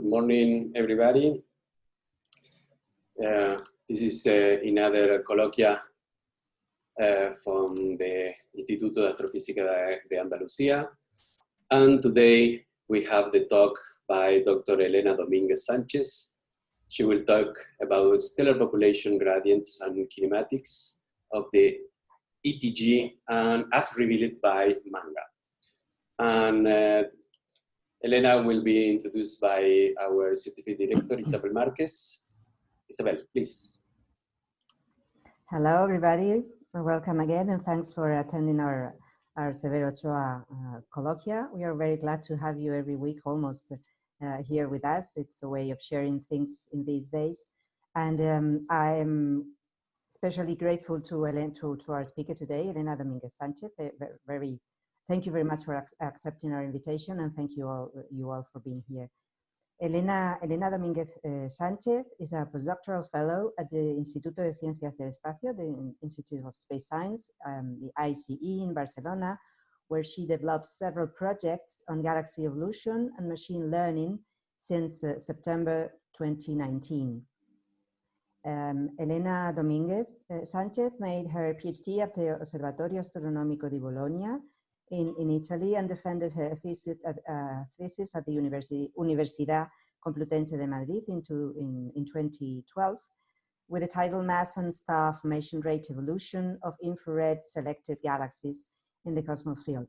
good morning, everybody. Uh, this is uh, another colloquia uh, from the Instituto de Astrofísica de, Andalucía. And today we have the talk by Dr. Elena Dominguez Sanchez. She will talk about stellar population gradients and kinematics of the ETG and as revealed by MaNGA. And uh, Elena will be introduced by our certificate director, Isabel Marquez. Isabel, please. Hello, everybody. Welcome again, and thanks for attending our, our Severo Ochoa uh, colloquia. We are very glad to have you every week almost uh, here with us. It's a way of sharing things in these days. And um, I'm especially grateful to, Ellen, to, to our speaker today, Elena Dominguez Sanchez, very, very Thank you very much for accepting our invitation and thank you all, you all for being here. Elena, Elena Domínguez uh, Sánchez is a postdoctoral fellow at the Instituto de Ciencias del Espacio, the Institute of Space Science, um, the ICE in Barcelona, where she develops several projects on galaxy evolution and machine learning since uh, September 2019. Um, Elena Domínguez uh, Sánchez made her PhD at the Osservatorio Astronómico di Bologna in, in Italy and defended her thesis at, uh, thesis at the University, Universidad Complutense de Madrid in, in 2012 with the title Mass and Star Formation Rate Evolution of Infrared Selected Galaxies in the Cosmos Field.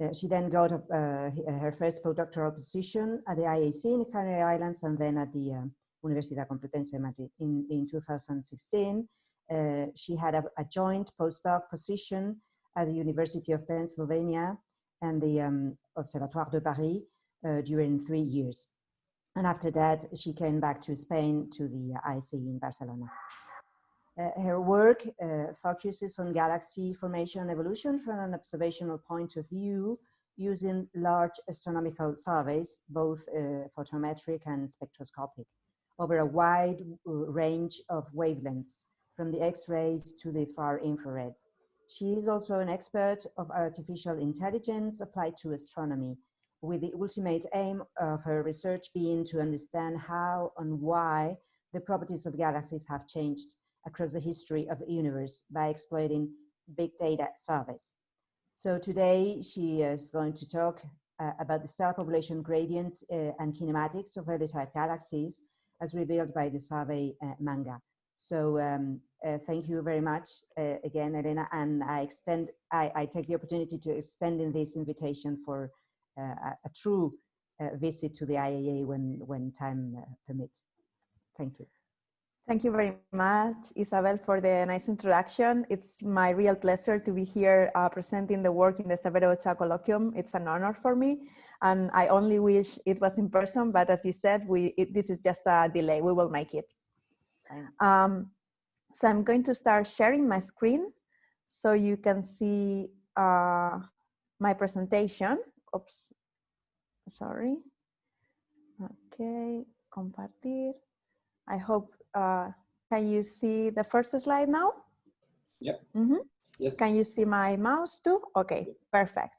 Uh, she then got uh, her first postdoctoral position at the IAC in the Canary Islands and then at the uh, Universidad Complutense de Madrid. In, in 2016, uh, she had a, a joint postdoc position at the University of Pennsylvania and the um, Observatoire de Paris uh, during three years. And after that, she came back to Spain to the IC in Barcelona. Uh, her work uh, focuses on galaxy formation and evolution from an observational point of view using large astronomical surveys, both uh, photometric and spectroscopic, over a wide uh, range of wavelengths, from the X-rays to the far infrared. She is also an expert of artificial intelligence applied to astronomy, with the ultimate aim of her research being to understand how and why the properties of galaxies have changed across the history of the universe by exploiting big data surveys. So today she is going to talk uh, about the stellar population gradients uh, and kinematics of early type galaxies as revealed by the survey uh, MaNGA. So um, uh, thank you very much uh, again, Elena, and I extend, I, I, take the opportunity to extend in this invitation for uh, a, a, true uh, visit to the IAA when, when time uh, permits. Thank you. Thank you very much, Isabel, for the nice introduction. It's my real pleasure to be here uh, presenting the work in the Severo Ochoa Colloquium. It's an honor for me, and I only wish it was in person, but as you said, we, it, this is just a delay. We will make it. Um, so I'm going to start sharing my screen so you can see uh, my presentation. Oops, sorry. Okay, compartir. I hope, uh, can you see the first slide now? Yeah. Mm -hmm. Yes. Can you see my mouse too? Okay, perfect.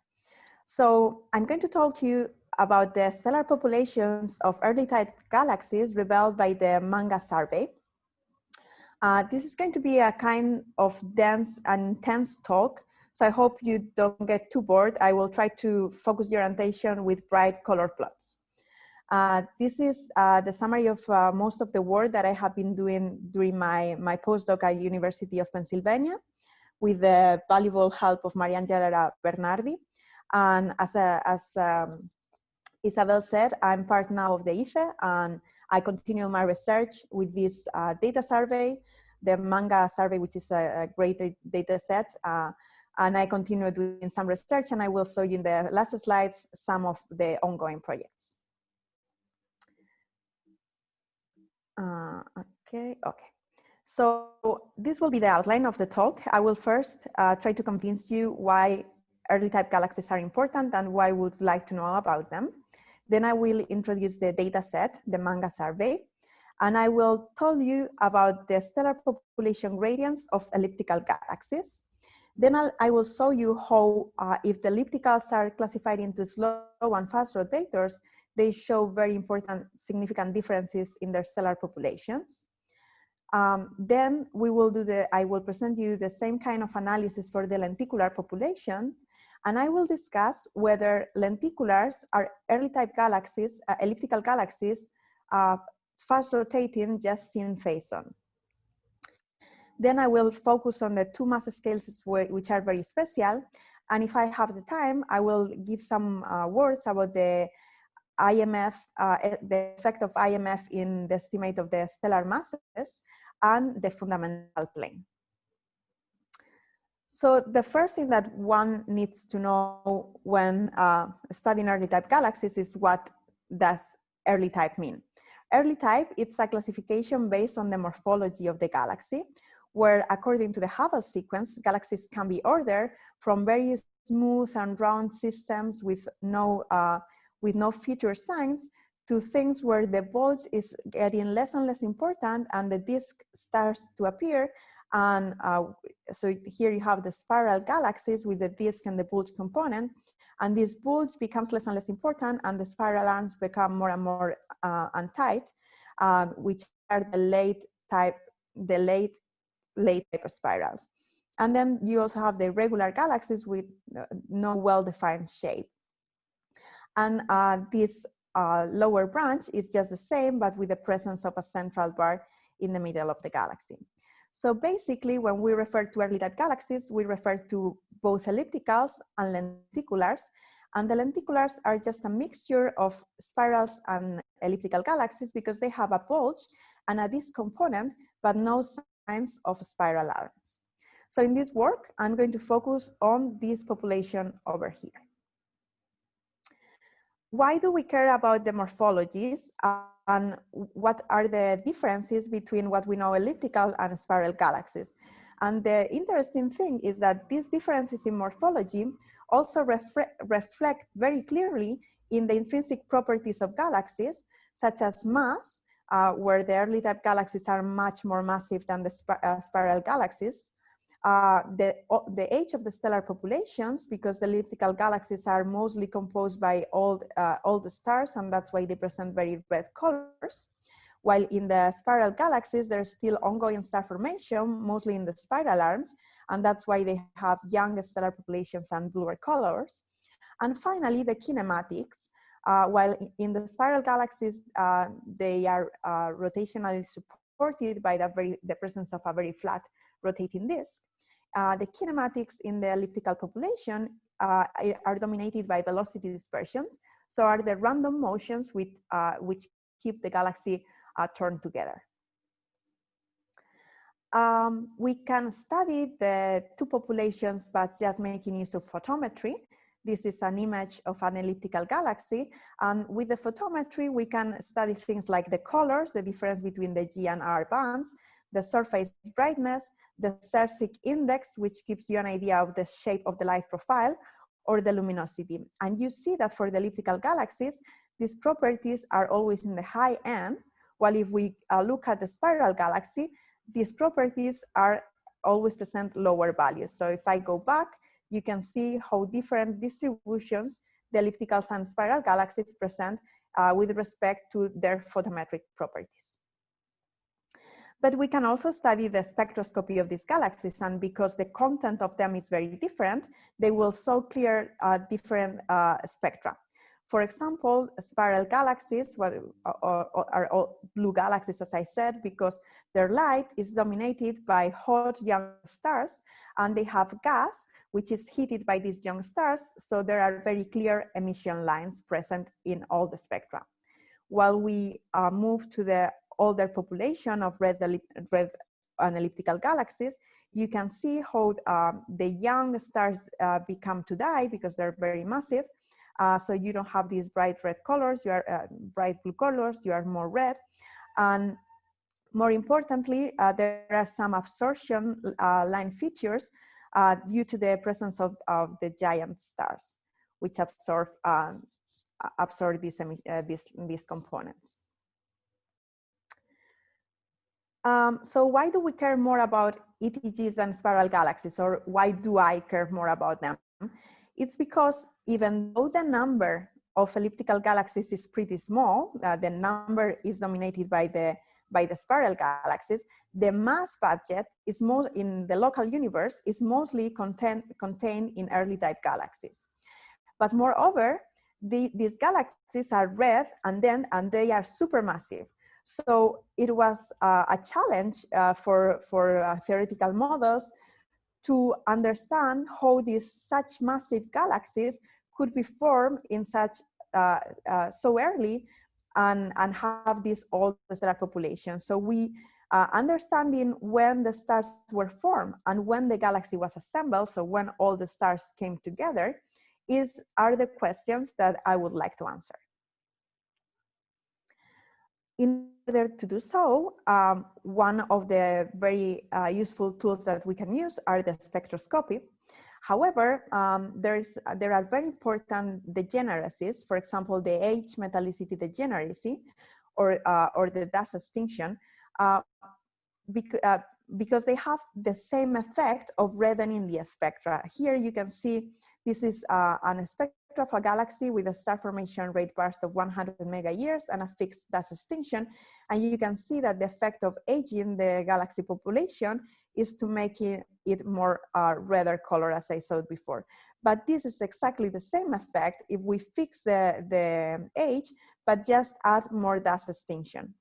So I'm going to talk to you about the stellar populations of early type galaxies revealed by the MaNGA survey. Uh, this is going to be a kind of dense and intense talk, so I hope you don't get too bored. I will try to focus your attention with bright color plots. Uh, this is uh, the summary of uh, most of the work that I have been doing during my, my postdoc at University of Pennsylvania with the valuable help of Mariangela Bernardi. And as, a, as um, Isabel said, I'm part now of the IFE and I continue my research with this uh, data survey, the MaNGA survey, which is a, a great data set. Uh, and I continue doing some research and I will show you in the last slides some of the ongoing projects. Uh, okay, okay. So this will be the outline of the talk. I will first uh, try to convince you why early type galaxies are important and why we would like to know about them. Then I will introduce the data set, the MaNGA survey, and I will tell you about the stellar population gradients of elliptical galaxies. Then I'll, I will show you how, uh, if the ellipticals are classified into slow and fast rotators, they show very important, significant differences in their stellar populations. Um, then we will do the, I will present you the same kind of analysis for the lenticular population, and I will discuss whether lenticulars are early type galaxies, uh, elliptical galaxies, uh, fast rotating just seen phase on. Then I will focus on the two mass scales which are very special. And if I have the time, I will give some uh, words about the IMF, uh, the effect of IMF in the estimate of the stellar masses and the fundamental plane. So the first thing that one needs to know when uh, studying early type galaxies is what does early type mean. Early type, it's a classification based on the morphology of the galaxy, where according to the Hubble sequence, galaxies can be ordered from very smooth and round systems with no, uh, with no feature signs to things where the bulge is getting less and less important and the disk starts to appear. And uh, so here you have the spiral galaxies with the disk and the bulge component. And this bulge becomes less and less important and the spiral arms become more and more uh, untight, um, which are the late type, the late late type spirals. And then you also have the regular galaxies with uh, no well-defined shape. And uh, this uh, lower branch is just the same, but with the presence of a central bar in the middle of the galaxy. So basically, when we refer to early type galaxies, we refer to both ellipticals and lenticulars. And the lenticulars are just a mixture of spirals and elliptical galaxies because they have a bulge and a disk component, but no signs of spiral arms. So in this work, I'm going to focus on this population over here. Why do we care about the morphologies and what are the differences between what we know elliptical and spiral galaxies? And the interesting thing is that these differences in morphology also reflect very clearly in the intrinsic properties of galaxies, such as mass, uh, where the early type galaxies are much more massive than the uh, spiral galaxies. Uh, the, the age of the stellar populations, because the elliptical galaxies are mostly composed by old, uh, old stars, and that's why they present very red colors. While in the spiral galaxies, there's still ongoing star formation, mostly in the spiral arms, and that's why they have young stellar populations and bluer colors. And finally, the kinematics, uh, while in the spiral galaxies, uh, they are uh, rotationally supported by the, very, the presence of a very flat rotating disk. Uh, the kinematics in the elliptical population uh, are dominated by velocity dispersions. So are the random motions with, uh, which keep the galaxy turned together. Um, we can study the two populations by just making use of photometry. This is an image of an elliptical galaxy. And with the photometry, we can study things like the colors, the difference between the G and R bands, the surface brightness, the Sérsic index, which gives you an idea of the shape of the light profile, or the luminosity. And you see that for the elliptical galaxies, these properties are always in the high end, while if we uh, look at the spiral galaxy, these properties are always present lower values. So if I go back, you can see how different distributions the elliptical and spiral galaxies present uh, with respect to their photometric properties. But we can also study the spectroscopy of these galaxies and because the content of them is very different, they will show clear uh, different uh, spectra. For example, spiral galaxies what, are all blue galaxies, as I said, because their light is dominated by hot young stars and they have gas, which is heated by these young stars. So there are very clear emission lines present in all the spectra. While we uh, move to the older population of red, red and elliptical galaxies, you can see how um, the young stars uh, become to die because they're very massive uh, so you don't have these bright red colors, you are uh, bright blue colors, you are more red. And more importantly, uh, there are some absorption uh, line features uh, due to the presence of, of the giant stars, which absorb, um, absorb these, these, these components. Um, so why do we care more about ETGs than spiral galaxies, or why do I care more about them? It's because even though the number of elliptical galaxies is pretty small. Uh, the number is dominated by the by the spiral galaxies. The mass budget is most in the local universe is mostly content, contained in early type galaxies. But moreover, the, these galaxies are red and then and they are supermassive. So it was uh, a challenge uh, for, for uh, theoretical models to understand how these such massive galaxies could be formed in such uh, uh, so early and, and have this old stellar population. So we uh, understanding when the stars were formed and when the galaxy was assembled, so when all the stars came together, is are the questions that I would like to answer. In order to do so, um, one of the very uh, useful tools that we can use are the spectroscopy. However, um, there, is, there are very important degeneracies, for example, the age metallicity degeneracy or, uh, or the dust extinction, uh, bec uh, because they have the same effect of reddening the spectra. Here you can see this is uh, an of a galaxy with a star formation rate burst of 100 mega years and a fixed dust extinction. And you can see that the effect of aging the galaxy population is to make it, it more uh, redder color as I saw before. But this is exactly the same effect if we fix the, the age, but just add more dust extinction.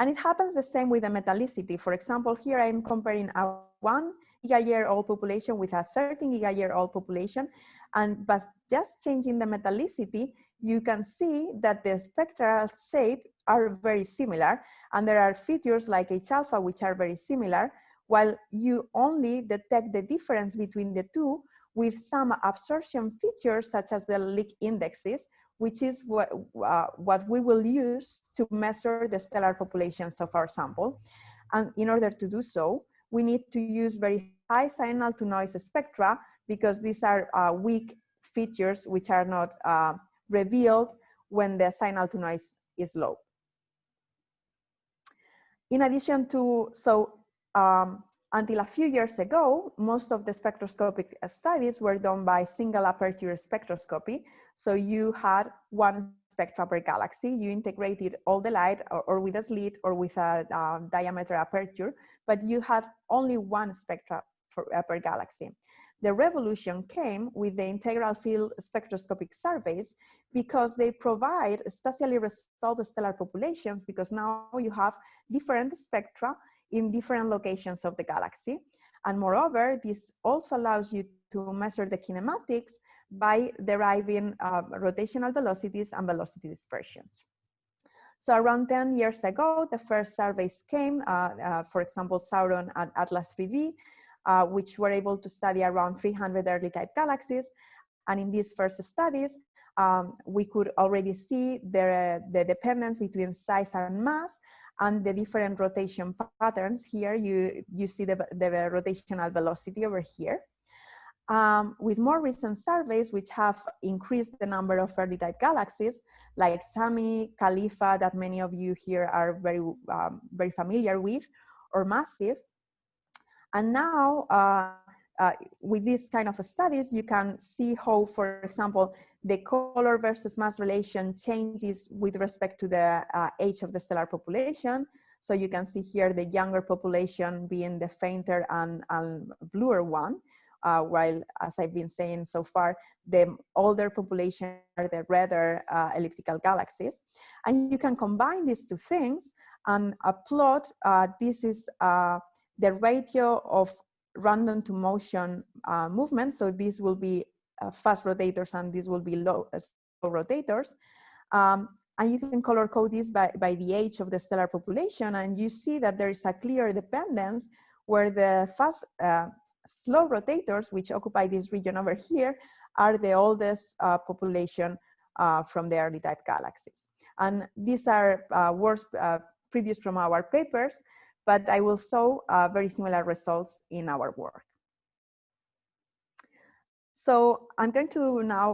And it happens the same with the metallicity. For example, here I'm comparing a one giga-year-old population with a 13 giga-year-old population. And but just changing the metallicity, you can see that the spectral shape are very similar. And there are features like H-alpha, which are very similar, while you only detect the difference between the two with some absorption features such as the Lick indexes, which is what, uh, what we will use to measure the stellar populations of our sample. And in order to do so, we need to use very high signal to noise spectra because these are uh, weak features which are not uh, revealed when the signal to noise is low. In addition to, so um, until a few years ago, most of the spectroscopic studies were done by single aperture spectroscopy. So you had one spectra per galaxy, you integrated all the light or, or with a slit or with a um, diameter aperture, but you have only one spectra for, uh, per galaxy. The revolution came with the integral field spectroscopic surveys because they provide spatially resolved stellar populations because now you have different spectra in different locations of the galaxy. And moreover, this also allows you to measure the kinematics by deriving uh, rotational velocities and velocity dispersions. So around 10 years ago, the first surveys came, uh, uh, for example, Sauron and Atlas 3D, uh, which were able to study around 300 early type galaxies. And in these first studies, um, we could already see the, the dependence between size and mass and the different rotation patterns here, you, you see the, the rotational velocity over here. Um, with more recent surveys, which have increased the number of early type galaxies, like SAMI, CALIFA, that many of you here are very, um, very familiar with, or MASSIVE. And now, uh, uh, with these kind of studies, you can see how, for example, the color versus mass relation changes with respect to the uh, age of the stellar population. So you can see here the younger population being the fainter and, and bluer one, uh, while as I've been saying so far, the older population are the redder uh, elliptical galaxies. And you can combine these two things and plot, uh, this is uh, the ratio of random to motion uh, movement. So these will be uh, fast rotators and these will be low, uh, slow rotators. Um, and you can color code this by, by the age of the stellar population and you see that there is a clear dependence where the fast, uh, slow rotators, which occupy this region over here, are the oldest uh, population uh, from the early type galaxies. And these are uh, previous from our papers, but I will show uh, very similar results in our work. So I'm going to now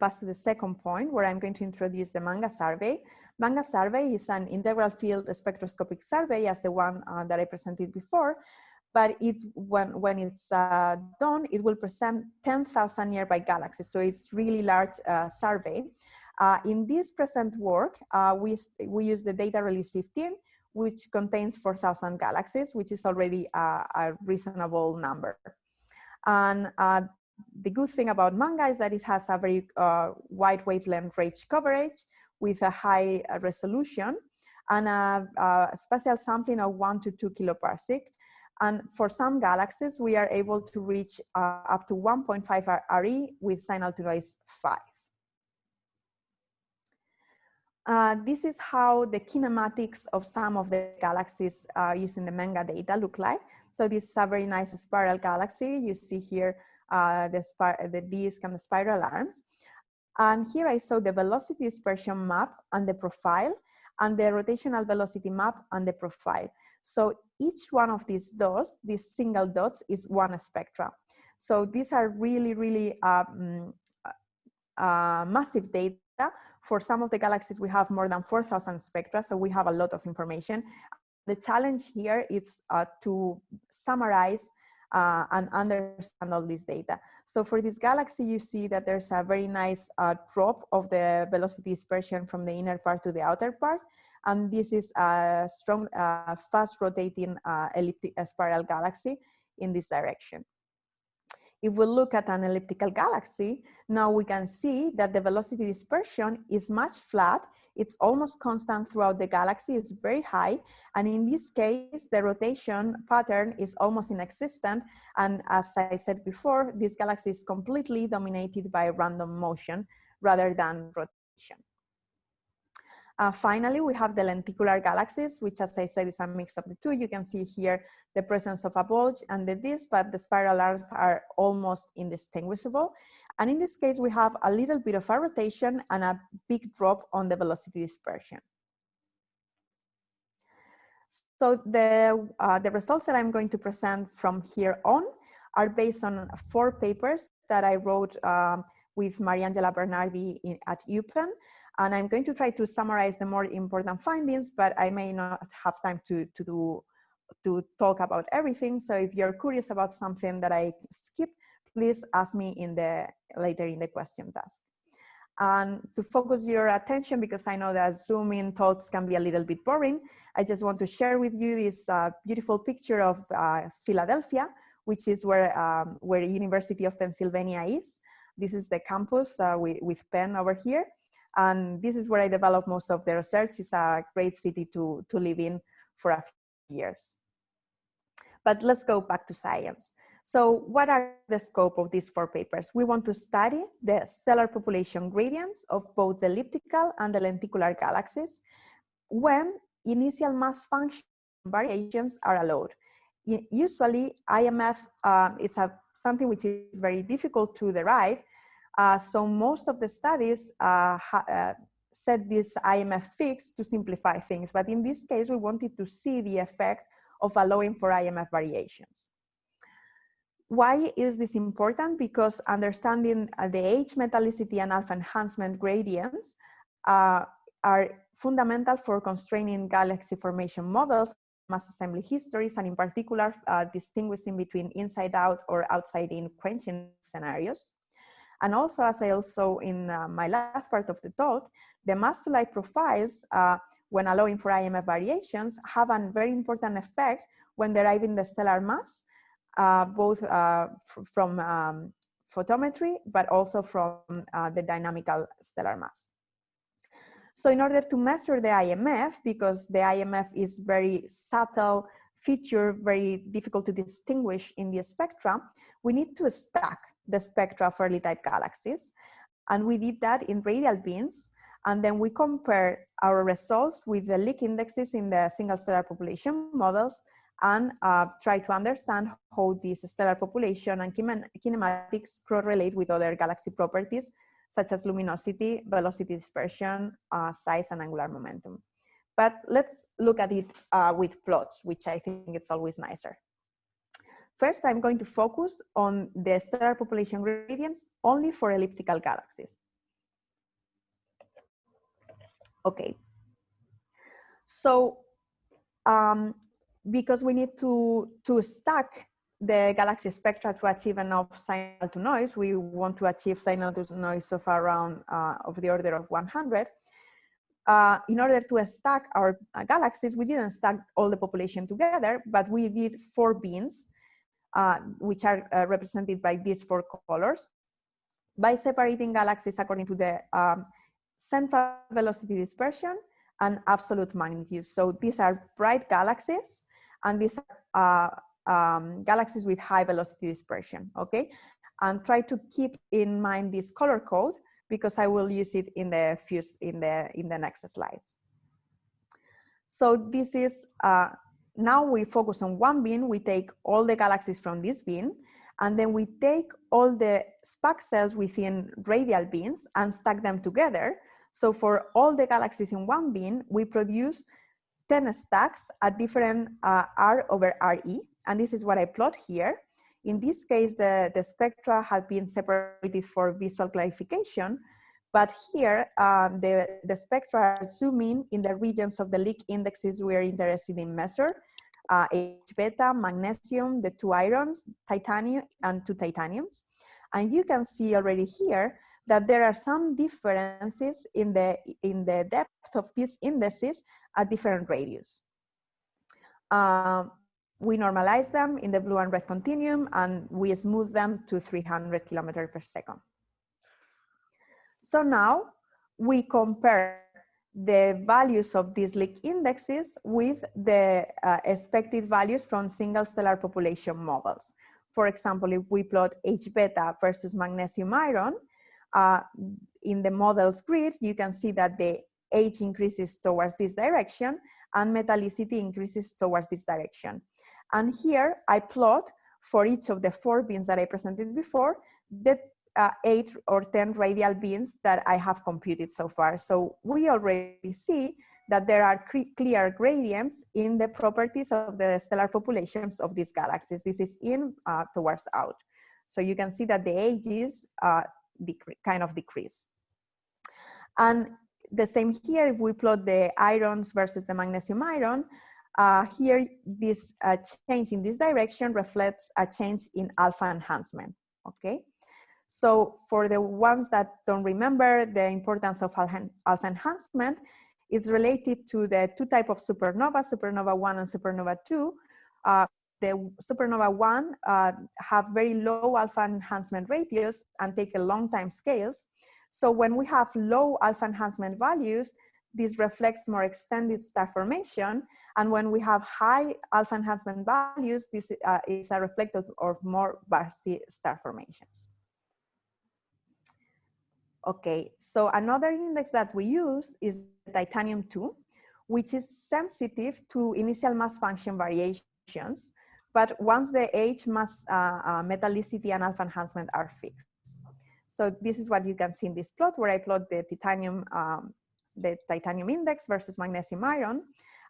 pass to the second point where I'm going to introduce the MaNGA survey. MaNGA survey is an integral field spectroscopic survey as the one uh, that I presented before, but it when, when it's uh, done, it will present 10,000 nearby galaxies. So it's really large uh, survey. Uh, in this present work, uh, we, we use the data release 15, which contains 4,000 galaxies, which is already a, a reasonable number. And uh, the good thing about MaNGA is that it has a very uh, wide wavelength range coverage with a high uh, resolution and a, a, spatial sampling of one to two kiloparsec. And for some galaxies, we are able to reach uh, up to 1.5 RE with signal to noise 5. Uh, this is how the kinematics of some of the galaxies uh, using the MaNGA data look like. So this is a very nice spiral galaxy. You see here uh, the, the disk and the spiral arms. And here I saw the velocity dispersion map and the profile and the rotational velocity map and the profile. So each one of these dots, these single dots is one spectra. So these are really, really um, uh, massive data. For some of the galaxies, we have more than 4,000 spectra, so we have a lot of information. The challenge here is uh, to summarize uh, and understand all this data. So for this galaxy, you see that there's a very nice uh, drop of the velocity dispersion from the inner part to the outer part. And this is a strong, uh, fast rotating uh, elliptic uh, spiral galaxy in this direction. If we look at an elliptical galaxy, now we can see that the velocity dispersion is much flat. It's almost constant throughout the galaxy, it's very high. And in this case, the rotation pattern is almost inexistent. And as I said before, this galaxy is completely dominated by random motion rather than rotation. Uh, finally, we have the lenticular galaxies, which as I said is a mix of the two. You can see here the presence of a bulge and the disk, but the spiral arms are almost indistinguishable. And in this case, we have a little bit of a rotation and a big drop on the velocity dispersion. So the, uh, the results that I'm going to present from here on are based on four papers that I wrote um, with Mariangela Bernardi in, at UPenn. And I'm going to try to summarize the more important findings, but I may not have time to, to do to talk about everything. So if you're curious about something that I skipped, please ask me in the later in the question task. And to focus your attention, because I know that Zoom-in talks can be a little bit boring, I just want to share with you this uh, beautiful picture of uh, Philadelphia, which is where, um, where University of Pennsylvania is. This is the campus uh, with, with Penn over here. And this is where I developed most of the research. It's a great city to, to live in for a few years. But let's go back to science. So what are the scope of these four papers? We want to study the stellar population gradients of both the elliptical and the lenticular galaxies when initial mass function variations are allowed. Usually IMF uh, is a, something which is very difficult to derive uh, so most of the studies uh, uh, set this IMF fix to simplify things. But in this case, we wanted to see the effect of allowing for IMF variations. Why is this important? Because understanding uh, the age metallicity and alpha enhancement gradients uh, are fundamental for constraining galaxy formation models, mass assembly histories, and in particular, uh, distinguishing between inside out or outside in quenching scenarios. And also, as I also in uh, my last part of the talk, the mass to light profiles, uh, when allowing for IMF variations, have a very important effect when deriving the stellar mass, uh, both uh, from um, photometry, but also from uh, the dynamical stellar mass. So in order to measure the IMF, because the IMF is very subtle feature, very difficult to distinguish in the spectrum, we need to stack the spectra of early type galaxies. And we did that in radial beams. And then we compare our results with the Lick indexes in the single stellar population models and uh, try to understand how this stellar population and kinematics correlate with other galaxy properties, such as luminosity, velocity dispersion, uh, size, and angular momentum. But let's look at it uh, with plots, which I think it's always nicer. First, I'm going to focus on the stellar population gradients only for elliptical galaxies. Okay. So um, because we need to, to stack the galaxy spectra to achieve enough signal to noise. We want to achieve signal to noise of around uh, of the order of 100. Uh, in order to stack our uh, galaxies, we didn't stack all the population together, but we did four bins, uh, which are uh, represented by these four colors, by separating galaxies according to the um, central velocity dispersion and absolute magnitude. So these are bright galaxies, and these are uh, um, galaxies with high velocity dispersion, okay? And try to keep in mind this color code because I will use it in the few, in the in the next slides. So this is uh, now we focus on one bin. We take all the galaxies from this bin, and then we take all the spaxels within radial bins and stack them together. So for all the galaxies in one bin, we produce 10 stacks at different uh, R over RE. And this is what I plot here. In this case, the, the spectra have been separated for visual clarification, but here um, the, the spectra are zooming in the regions of the Lick indexes we're interested in measure, uh, H beta, magnesium, the two irons, titanium, and two titaniums. And you can see already here that there are some differences in the, in the depth of these indices at different radius. Um, we normalize them in the blue and red continuum and we smooth them to 300 kilometers per second. So now we compare the values of these Lick indexes with the uh, expected values from single stellar population models. For example, if we plot H beta versus magnesium iron, uh, in the models grid, you can see that the H increases towards this direction and metallicity increases towards this direction. And here I plot for each of the four bins that I presented before, the uh, eight or 10 radial bins that I have computed so far. So we already see that there are clear gradients in the properties of the stellar populations of these galaxies. This is in uh, towards out. So you can see that the ages uh, kind of decrease. And the same here, if we plot the irons versus the magnesium iron, uh, here this uh, change in this direction reflects a change in alpha enhancement, okay? So for the ones that don't remember the importance of alpha enhancement, it's related to the two type of supernova, supernova 1 and supernova 2. Uh, the supernova 1 uh, have very low alpha enhancement ratios and take a long time scales. So when we have low alpha enhancement values, this reflects more extended star formation. And when we have high alpha enhancement values, this uh, is a reflective of more bursty star formations. Okay, so another index that we use is titanium 2, which is sensitive to initial mass function variations, but once the H mass uh, uh, metallicity and alpha enhancement are fixed. So this is what you can see in this plot where I plot the titanium, um, the titanium index versus magnesium iron.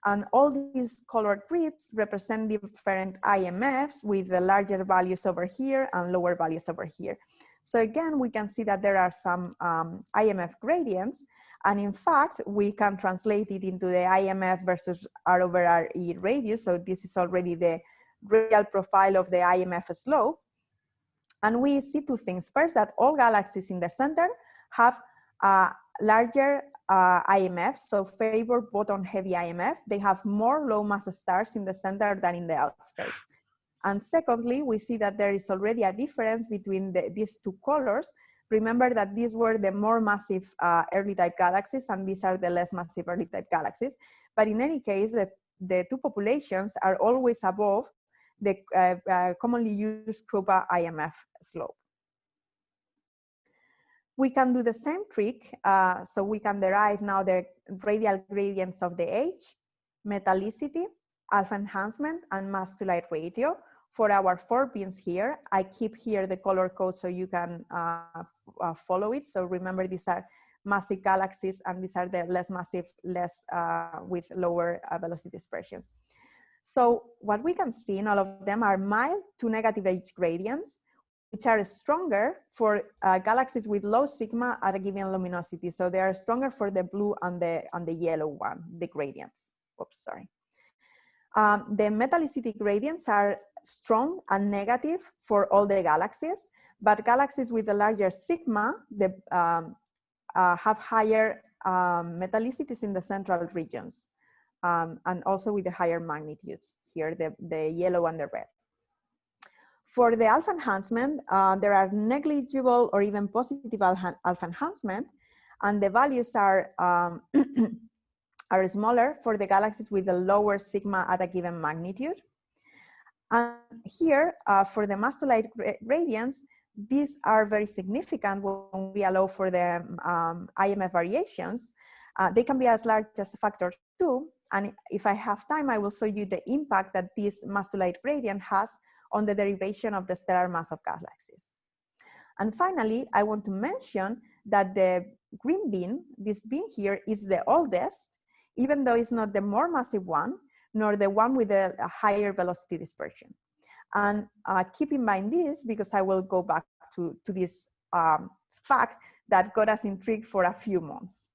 And all these colored grids represent different IMFs with the larger values over here and lower values over here. So again, we can see that there are some um, IMF gradients. And in fact, we can translate it into the IMF versus R over RE radius. So this is already the real profile of the IMF slope. And we see two things. First, that all galaxies in the center have a larger uh, IMF, so favor bottom heavy IMF. They have more low mass stars in the center than in the outskirts. And secondly, we see that there is already a difference between the, these two colors. Remember that these were the more massive uh, early type galaxies and these are the less massive early type galaxies. But in any case, the, the two populations are always above the uh, uh, commonly used Kroupa IMF slope. We can do the same trick, uh, so we can derive now the radial gradients of the age, metallicity, alpha enhancement, and mass to light ratio for our four bins here, I keep here the color code so you can uh, uh, follow it. So remember these are massive galaxies and these are the less massive, less uh, with lower uh, velocity dispersions. So what we can see in all of them are mild to negative H gradients, which are stronger for uh, galaxies with low sigma at a given luminosity. So they are stronger for the blue and the, and the yellow one, the gradients. Oops, sorry. Um, the metallicity gradients are strong and negative for all the galaxies, but galaxies with a larger sigma the, um, uh, have higher um, metallicities in the central regions um, and also with the higher magnitudes here, the, the yellow and the red. For the alpha enhancement, uh, there are negligible or even positive alpha enhancement, and the values are um, are smaller for the galaxies with a lower sigma at a given magnitude. And here, uh, for the mass to light gradients, these are very significant when we allow for the um, IMF variations. Uh, they can be as large as a factor two. And if I have time, I will show you the impact that this mass to light gradient has on the derivation of the stellar mass of galaxies. And finally, I want to mention that the green bin, this bin here, is the oldest even though it's not the more massive one, nor the one with a, a higher velocity dispersion. And uh, keep in mind this because I will go back to, to this um, fact that got us intrigued for a few months.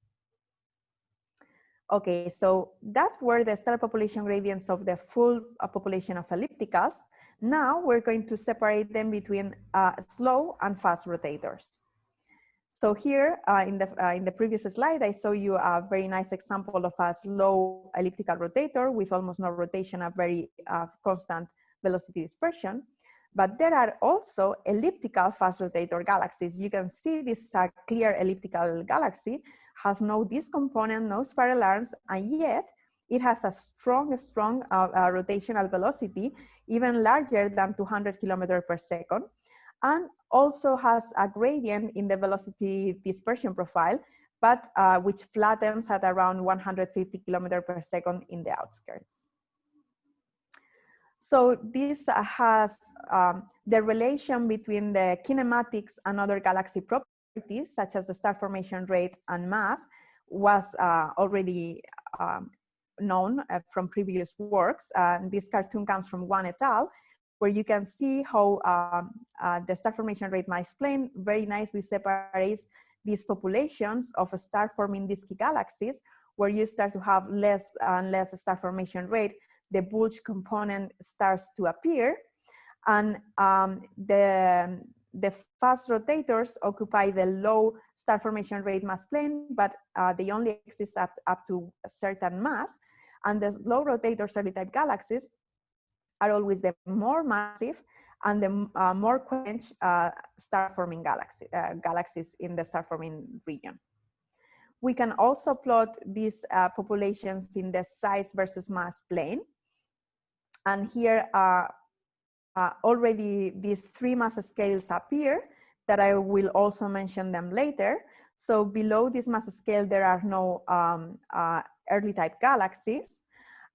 Okay, so that were the stellar population gradients of the full uh, population of ellipticals. Now we're going to separate them between uh, slow and fast rotators. So here uh, in, the, uh, in the previous slide, I saw you a very nice example of a slow elliptical rotator with almost no rotation, a very uh, constant velocity dispersion. But there are also elliptical fast rotator galaxies. You can see this is a clear elliptical galaxy, has no disk component, no spiral arms, and yet it has a strong, strong uh, uh, rotational velocity, even larger than 200 kilometers per second and also has a gradient in the velocity dispersion profile, but uh, which flattens at around 150 kilometers per second in the outskirts. So this uh, has um, the relation between the kinematics and other galaxy properties, such as the star formation rate and mass, was uh, already um, known uh, from previous works. And this cartoon comes from Wang et al where you can see how um, uh, the star formation rate mass plane very nicely separates these populations of star forming disky galaxies where you start to have less and less star formation rate, the bulge component starts to appear. And um, the, the fast rotators occupy the low star formation rate mass plane, but uh, they only exist up, up to a certain mass. And the slow rotators early type galaxies are always the more massive and the uh, more quench uh, star-forming galaxy, uh, galaxies in the star-forming region. We can also plot these uh, populations in the size versus mass plane. And here uh, uh, already these three mass scales appear that I will also mention them later. So below this mass scale, there are no um, early type galaxies.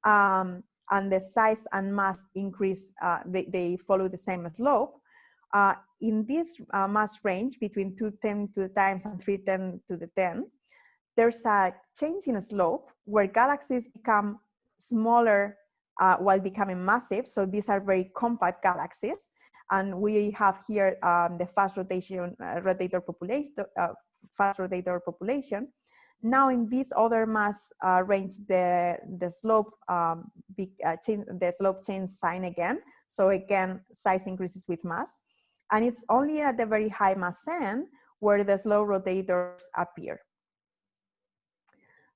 Um, and the size and mass increase, uh, they, they follow the same slope. Uh, in this uh, mass range between 210 to the times and 310 to the 10, there's a change in slope where galaxies become smaller uh, while becoming massive. So these are very compact galaxies. And we have here um, the fast rotation uh, rotator population, uh, fast rotator population. Now in this other mass uh, range, the, the slope um, be, uh, change, the slope change sign again. So again, size increases with mass. And it's only at the very high mass end where the slow rotators appear.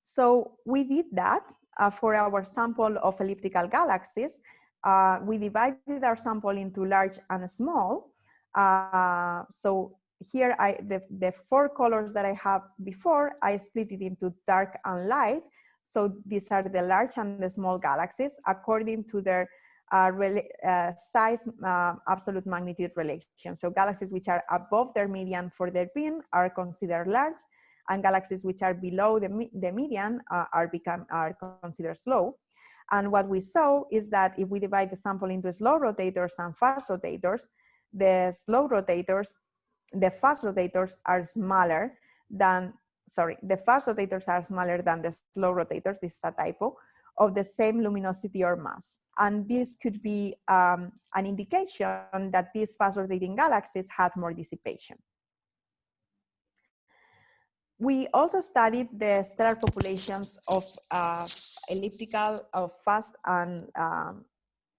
So we did that uh, for our sample of elliptical galaxies. Uh, we divided our sample into large and small. Uh, so here I the, the four colors that I have before, I split it into dark and light. So these are the large and the small galaxies according to their uh, uh, size uh, absolute magnitude relation. So galaxies which are above their median for their bin are considered large and galaxies which are below the, the median uh, are, become, are considered slow. And what we saw is that if we divide the sample into slow rotators and fast rotators, the slow rotators the fast rotators are smaller than, sorry, the fast rotators are smaller than the slow rotators, this is a typo, of the same luminosity or mass. And this could be um, an indication that these fast rotating galaxies had more dissipation. we also studied the stellar populations of uh, elliptical, of fast and um,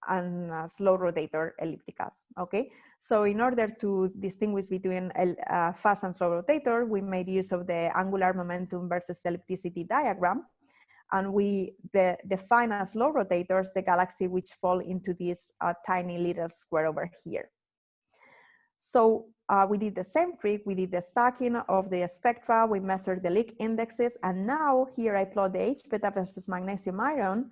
and uh, slow rotator ellipticals, okay? So in order to distinguish between uh, fast and slow rotator, we made use of the angular momentum versus ellipticity diagram. And we de define as slow rotators the galaxy which fall into this uh, tiny little square over here. So uh, we did the same trick, we did the stacking of the spectra, we measured the Lick indexes, and now here I plot the H beta versus magnesium iron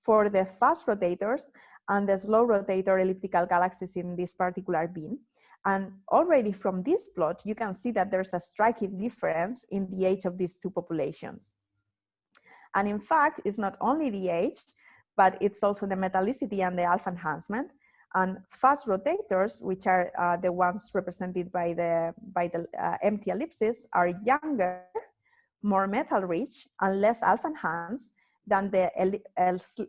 for the fast rotators, and the slow rotator elliptical galaxies in this particular bin. And already from this plot, you can see that there's a striking difference in the age of these two populations. And in fact, it's not only the age, but it's also the metallicity and the alpha enhancement. And fast rotators, which are uh, the ones represented by the, by the uh, empty ellipses, are younger, more metal rich, and less alpha enhanced than the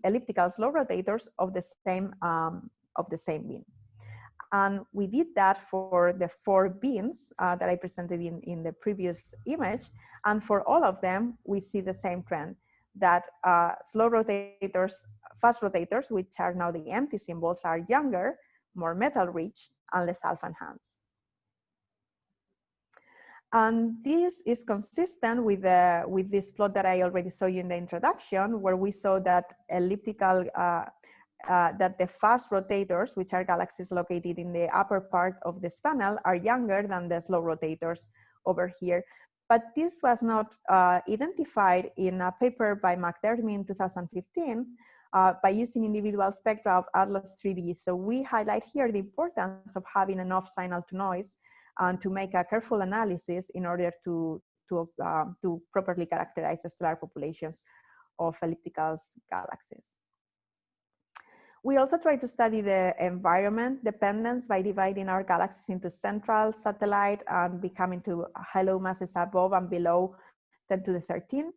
elliptical slow rotators of the same um, of the same bin. And we did that for the four bins uh, that I presented in, in the previous image. And for all of them, we see the same trend that uh, slow rotators, fast rotators, which are now the empty symbols, are younger, more metal rich, and less alpha enhanced. And this is consistent with, the, with this plot that I already saw you in the introduction, where we saw that elliptical, uh, uh, that the fast rotators, which are galaxies located in the upper part of this panel, are younger than the slow rotators over here. But this was not uh, identified in a paper by McDermid in 2015 uh, by using individual spectra of Atlas 3D. So we highlight here the importance of having enough signal to noise and to make a careful analysis in order to, to, uh, to properly characterize the stellar populations of elliptical galaxies. We also try to study the environment dependence by dividing our galaxies into central, satellite, and becoming to halo masses above and below 10 to the 13.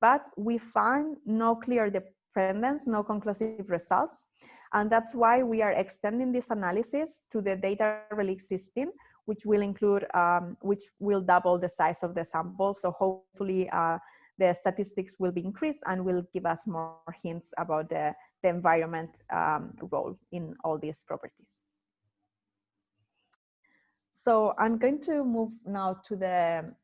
But we find no clear dependence, no conclusive results. And that's why we are extending this analysis to the data relic system, which will include, um, which will double the size of the sample. So hopefully uh, the statistics will be increased and will give us more hints about the, the environment um, role in all these properties. So I'm going to move now to the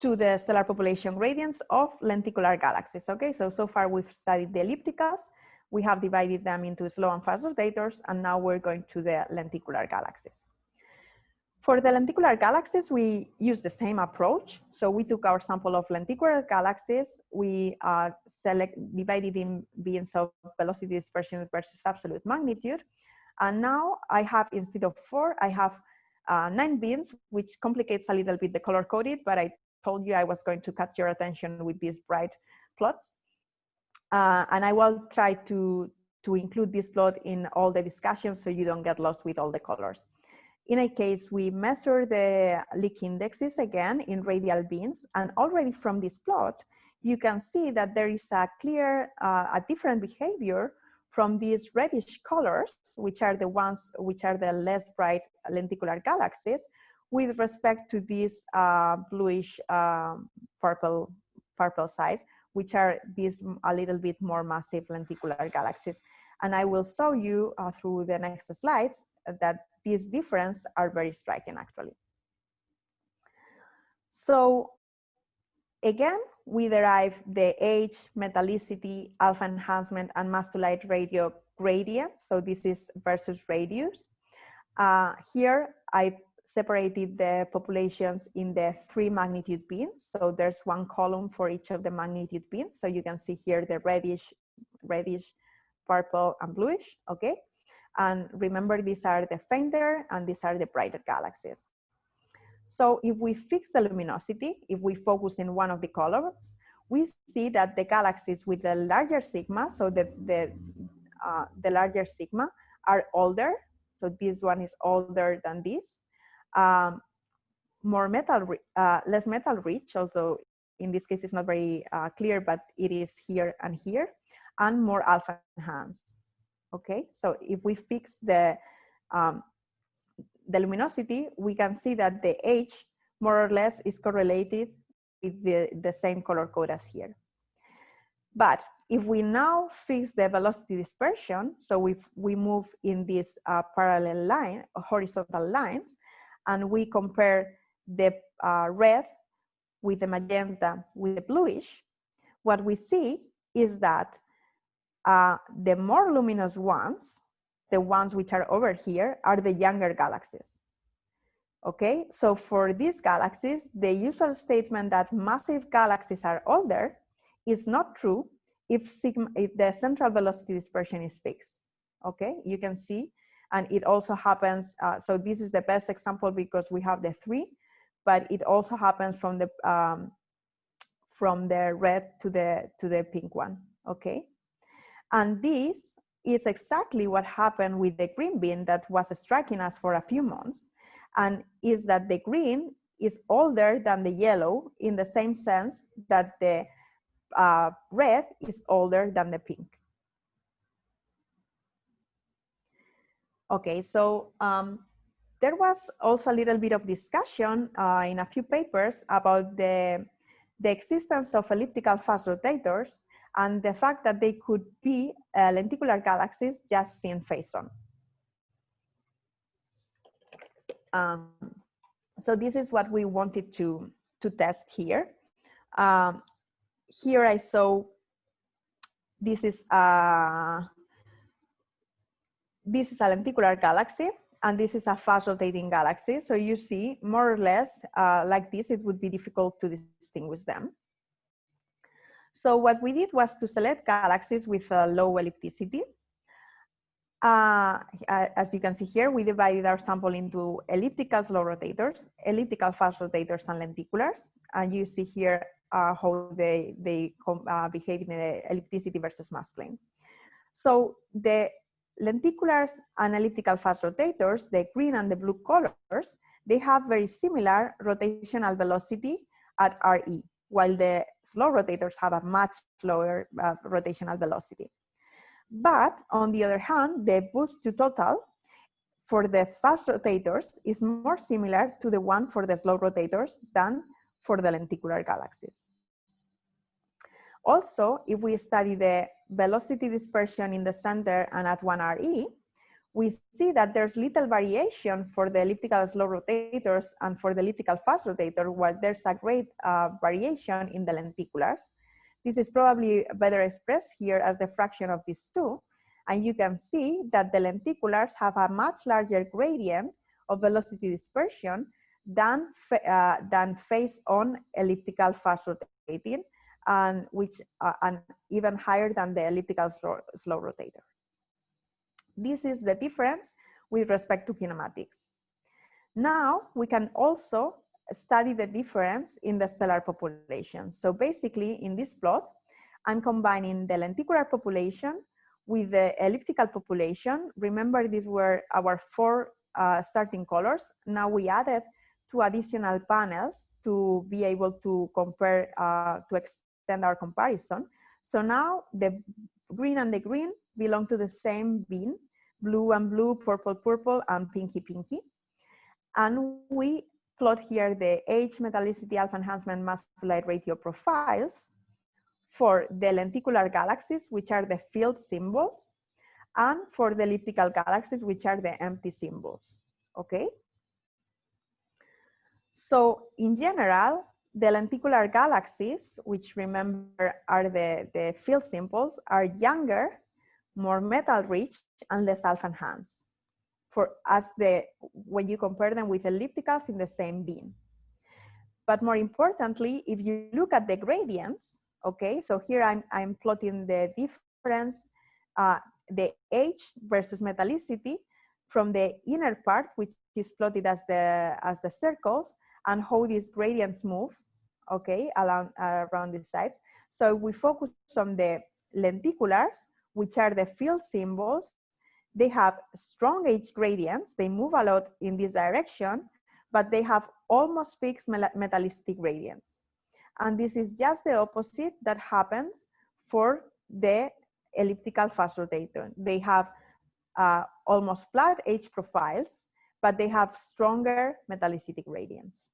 to the stellar population gradients of lenticular galaxies. Okay, so so far we've studied the ellipticals, we have divided them into slow and fast rotators, and now we're going to the lenticular galaxies. For the lenticular galaxies, we use the same approach. So we took our sample of lenticular galaxies, we uh, select, divided in bins of velocity dispersion versus absolute magnitude. And now I have, instead of four, I have uh, nine bins, which complicates a little bit the color coded, but I told you I was going to catch your attention with these bright plots. Uh, and I will try to, to include this plot in all the discussions so you don't get lost with all the colors. In a case, we measure the Lick indexes again in radial bins, and already from this plot, you can see that there is a clear, uh, a different behavior from these reddish colors, which are the ones which are the less bright lenticular galaxies, with respect to these uh, bluish um, purple, purple size, which are these a little bit more massive lenticular galaxies. And I will show you uh, through the next slides that these differences are very striking actually. So again, we derive the age, metallicity, alpha enhancement, and mass to light ratio gradient. So this is versus radius. Uh, here, I separated the populations in the three magnitude bins. So there's one column for each of the magnitude bins. So you can see here the reddish, reddish, purple, and bluish, okay? And remember, these are the fainter and these are the brighter galaxies. So if we fix the luminosity, if we focus in one of the colors, we see that the galaxies with the larger sigma, so the, the, uh, the larger sigma are older. So this one is older than this. Um, more metal, uh, less metal rich, although in this case it's not very uh, clear, but it is here and here, and more alpha enhanced. Okay, so if we fix the, um, the luminosity, we can see that the H more or less is correlated with the, the same color code as here. But if we now fix the velocity dispersion, so if we move in these uh, parallel line, horizontal lines, and we compare the uh, red with the magenta with the bluish, what we see is that uh, the more luminous ones, the ones which are over here, are the younger galaxies. Okay, so for these galaxies, the usual statement that massive galaxies are older is not true if, sigma, if the central velocity dispersion is fixed. Okay, you can see, and it also happens, uh, so this is the best example because we have the three, but it also happens from the, um, from the red to the, to the pink one, okay? And this is exactly what happened with the green bean that was striking us for a few months and is that the green is older than the yellow in the same sense that the uh, red is older than the pink. Okay, so um, there was also a little bit of discussion uh, in a few papers about the, the existence of elliptical fast rotators and the fact that they could be uh, lenticular galaxies just seen face on. Um, so this is what we wanted to, to test here. Um, here I saw, this is a, this is a lenticular galaxy and this is a fast rotating galaxy. So you see more or less uh, like this, it would be difficult to distinguish them. So what we did was to select galaxies with a low ellipticity uh, as you can see here, we divided our sample into elliptical slow rotators, elliptical fast rotators, and lenticulars. And you see here uh, how they, they uh, behave in the ellipticity versus mass plane. So the lenticulars and elliptical fast rotators, the green and the blue colors, they have very similar rotational velocity at RE, while the slow rotators have a much lower uh, rotational velocity. But on the other hand, the bulge to total for the fast rotators is more similar to the one for the slow rotators than for the lenticular galaxies. Also, if we study the velocity dispersion in the center and at 1RE, we see that there's little variation for the elliptical slow rotators and for the elliptical fast rotator, while there's a great uh, variation in the lenticulars. This is probably better expressed here as the fraction of these two. And you can see that the lenticulars have a much larger gradient of velocity dispersion than, uh, than face-on elliptical fast rotating, and which uh, and even higher than the elliptical slow, slow rotator. This is the difference with respect to kinematics. Now we can also study the difference in the stellar population. So basically in this plot, I'm combining the lenticular population with the elliptical population. Remember these were our four uh, starting colors. Now we added two additional panels to be able to compare, uh, to extend our comparison. So now the green and the green belong to the same bin, blue and blue, purple, purple, and pinky, pinky. And we plot here the age, metallicity, alpha enhancement, mass to light ratio profiles for the lenticular galaxies, which are the field symbols, and for the elliptical galaxies, which are the empty symbols, okay? So in general, the lenticular galaxies, which remember are the, the field symbols, are younger, more metal rich, and less alpha enhanced for as the when you compare them with ellipticals in the same bin. But more importantly, if you look at the gradients, okay, so here I'm, I'm plotting the difference, uh, the age versus metallicity from the inner part, which is plotted as the, as the circles, and how these gradients move, okay, around, uh, around the sides. So we focus on the lenticulars, which are the field symbols they have strong age gradients. They move a lot in this direction, but they have almost fixed metallicity gradients. And this is just the opposite that happens for the elliptical fast rotator. They have uh, almost flat age profiles, but they have stronger metallicity gradients.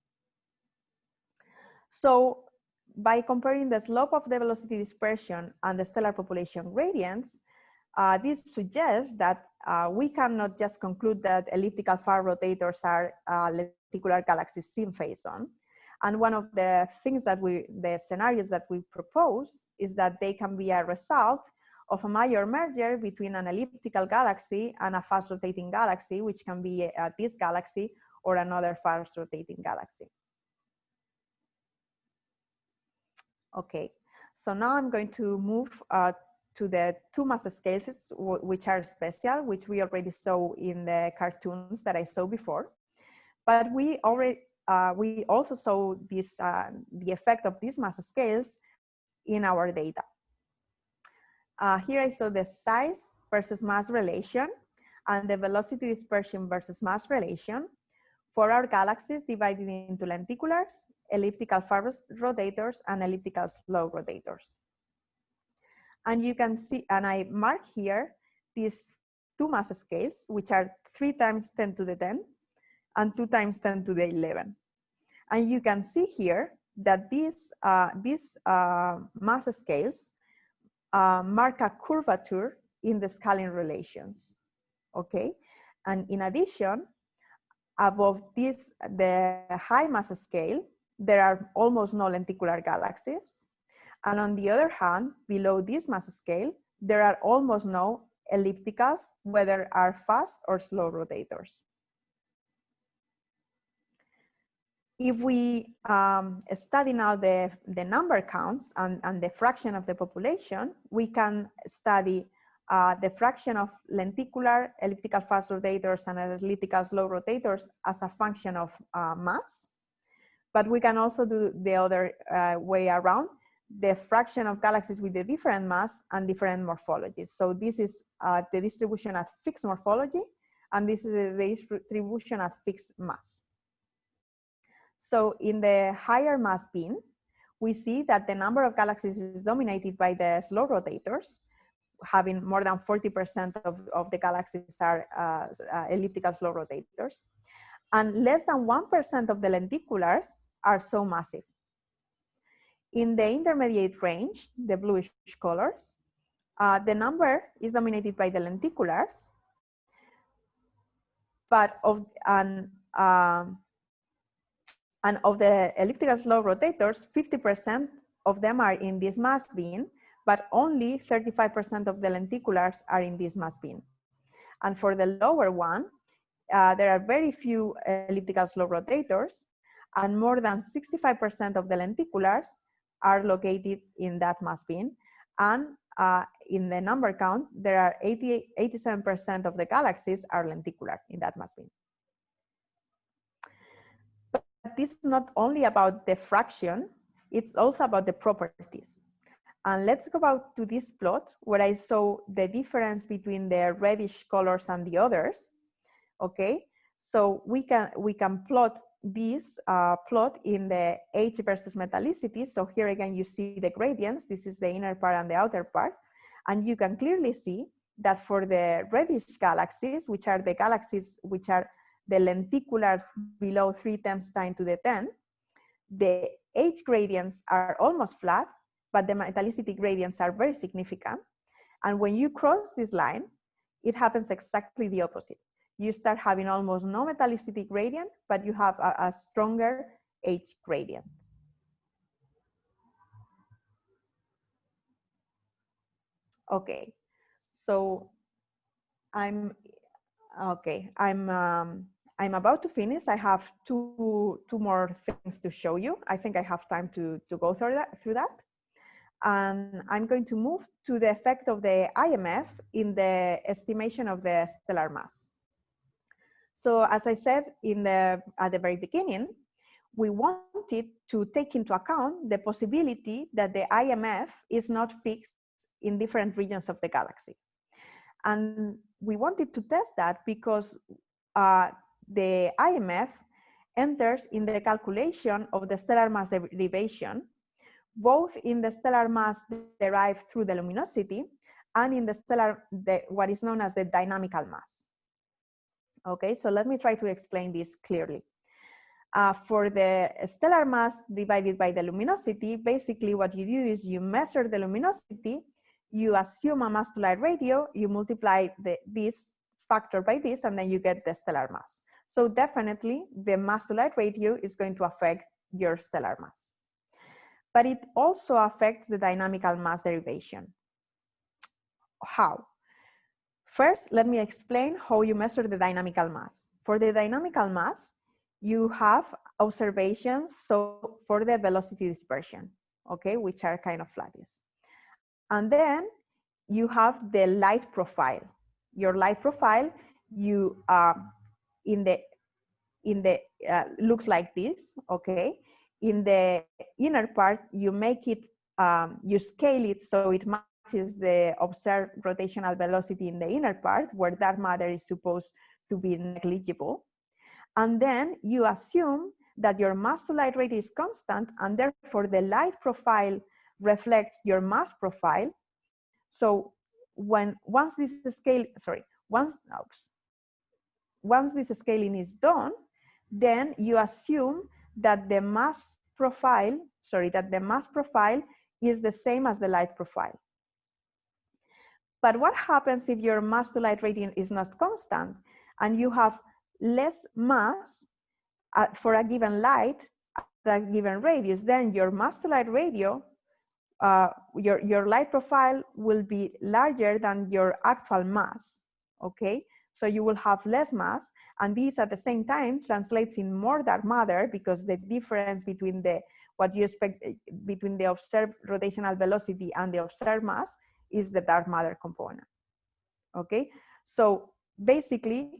So by comparing the slope of the velocity dispersion and the stellar population gradients, uh, this suggests that uh, we cannot just conclude that elliptical far rotators are uh, lenticular galaxies seen face on. And one of the things that we, the scenarios that we propose is that they can be a result of a major merger between an elliptical galaxy and a fast rotating galaxy, which can be uh, this galaxy or another fast rotating galaxy. Okay, so now I'm going to move uh, to the two mass scales, which are special, which we already saw in the cartoons that I saw before. But we already uh, we also saw this uh, the effect of these mass scales in our data. Uh, here I saw the size versus mass relation and the velocity dispersion versus mass relation for our galaxies divided into lenticulars, elliptical fast rotators, and elliptical slow rotators. And you can see, and I mark here these two mass scales, which are three times 10 to the 10 and two times 10 to the 11. And you can see here that these, uh, these uh, mass scales uh, mark a curvature in the scaling relations, okay? And in addition, above this, the high mass scale, there are almost no lenticular galaxies. And on the other hand, below this mass scale, there are almost no ellipticals, whether are fast or slow rotators. if we um, study now the, the number counts and, and the fraction of the population, we can study uh, the fraction of lenticular elliptical fast rotators and elliptical slow rotators as a function of uh, mass. But we can also do the other uh, way around, the fraction of galaxies with a different mass and different morphologies. So this is uh, the distribution at fixed morphology, and this is the distribution at fixed mass. So in the higher mass bin, we see that the number of galaxies is dominated by the slow rotators, having more than 40% of, of the galaxies are uh, uh, elliptical slow rotators. And less than 1% of the lenticulars are so massive. In the intermediate range, the bluish colors, uh, the number is dominated by the lenticulars, but of, and, um, and of the elliptical slow rotators, 50% of them are in this mass bin, but only 35% of the lenticulars are in this mass bin. And for the lower one, uh, there are very few elliptical slow rotators, and more than 65% of the lenticulars are located in that mass bin. And uh, in the number count, there are 87% of the galaxies are lenticular in that mass bin But this is not only about the fraction, it's also about the properties. And let's go back to this plot where I saw the difference between the reddish colors and the others. Okay, so we can we can plot this uh, plot in the H versus metallicity. So here again, you see the gradients. This is the inner part and the outer part. And you can clearly see that for the reddish galaxies, which are the galaxies which are the lenticulars below 3 times 10 to the 10, the H gradients are almost flat, but the metallicity gradients are very significant. And when you cross this line, it happens exactly the opposite. You start having almost no metallicity gradient, but you have a, a stronger H gradient. Okay, so I'm okay. I'm um, I'm about to finish. I have two, two more things to show you. I think I have time to, to go through that, through that. And I'm going to move to the effect of the IMF in the estimation of the stellar mass. So as I said in the, at the very beginning, we wanted to take into account the possibility that the IMF is not fixed in different regions of the galaxy. And we wanted to test that because uh, the IMF enters in the calculation of the stellar mass derivation, both in the stellar mass derived through the luminosity and in the stellar, the, what is known as the dynamical mass. Okay, so let me try to explain this clearly. Uh, for the stellar mass divided by the luminosity, basically what you do is you measure the luminosity, you assume a mass to light ratio, you multiply the, this factor by this, and then you get the stellar mass. So definitely the mass to light ratio is going to affect your stellar mass. But it also affects the dynamical mass derivation. How? First, let me explain how you measure the dynamical mass. For the dynamical mass, you have observations so for the velocity dispersion, okay, which are kind of flatties. And then you have the light profile. Your light profile, you uh, in the in the uh, looks like this, okay. In the inner part, you make it, um, you scale it so it matches the observed rotational velocity in the inner part, where dark matter is supposed to be negligible. And then you assume that your mass to light rate is constant and therefore the light profile reflects your mass profile. So when once this scale, sorry, once, oops, once this scaling is done, then you assume that the mass profile, sorry, that the mass profile is the same as the light profile. But what happens if your mass to light radiant is not constant and you have less mass uh, for a given light at a given radius, then your mass to light ratio, uh, your, your light profile will be larger than your actual mass, okay? So you will have less mass, and this at the same time translates in more dark matter because the difference between the what you expect eh, between the observed rotational velocity and the observed mass is the dark matter component. Okay, so basically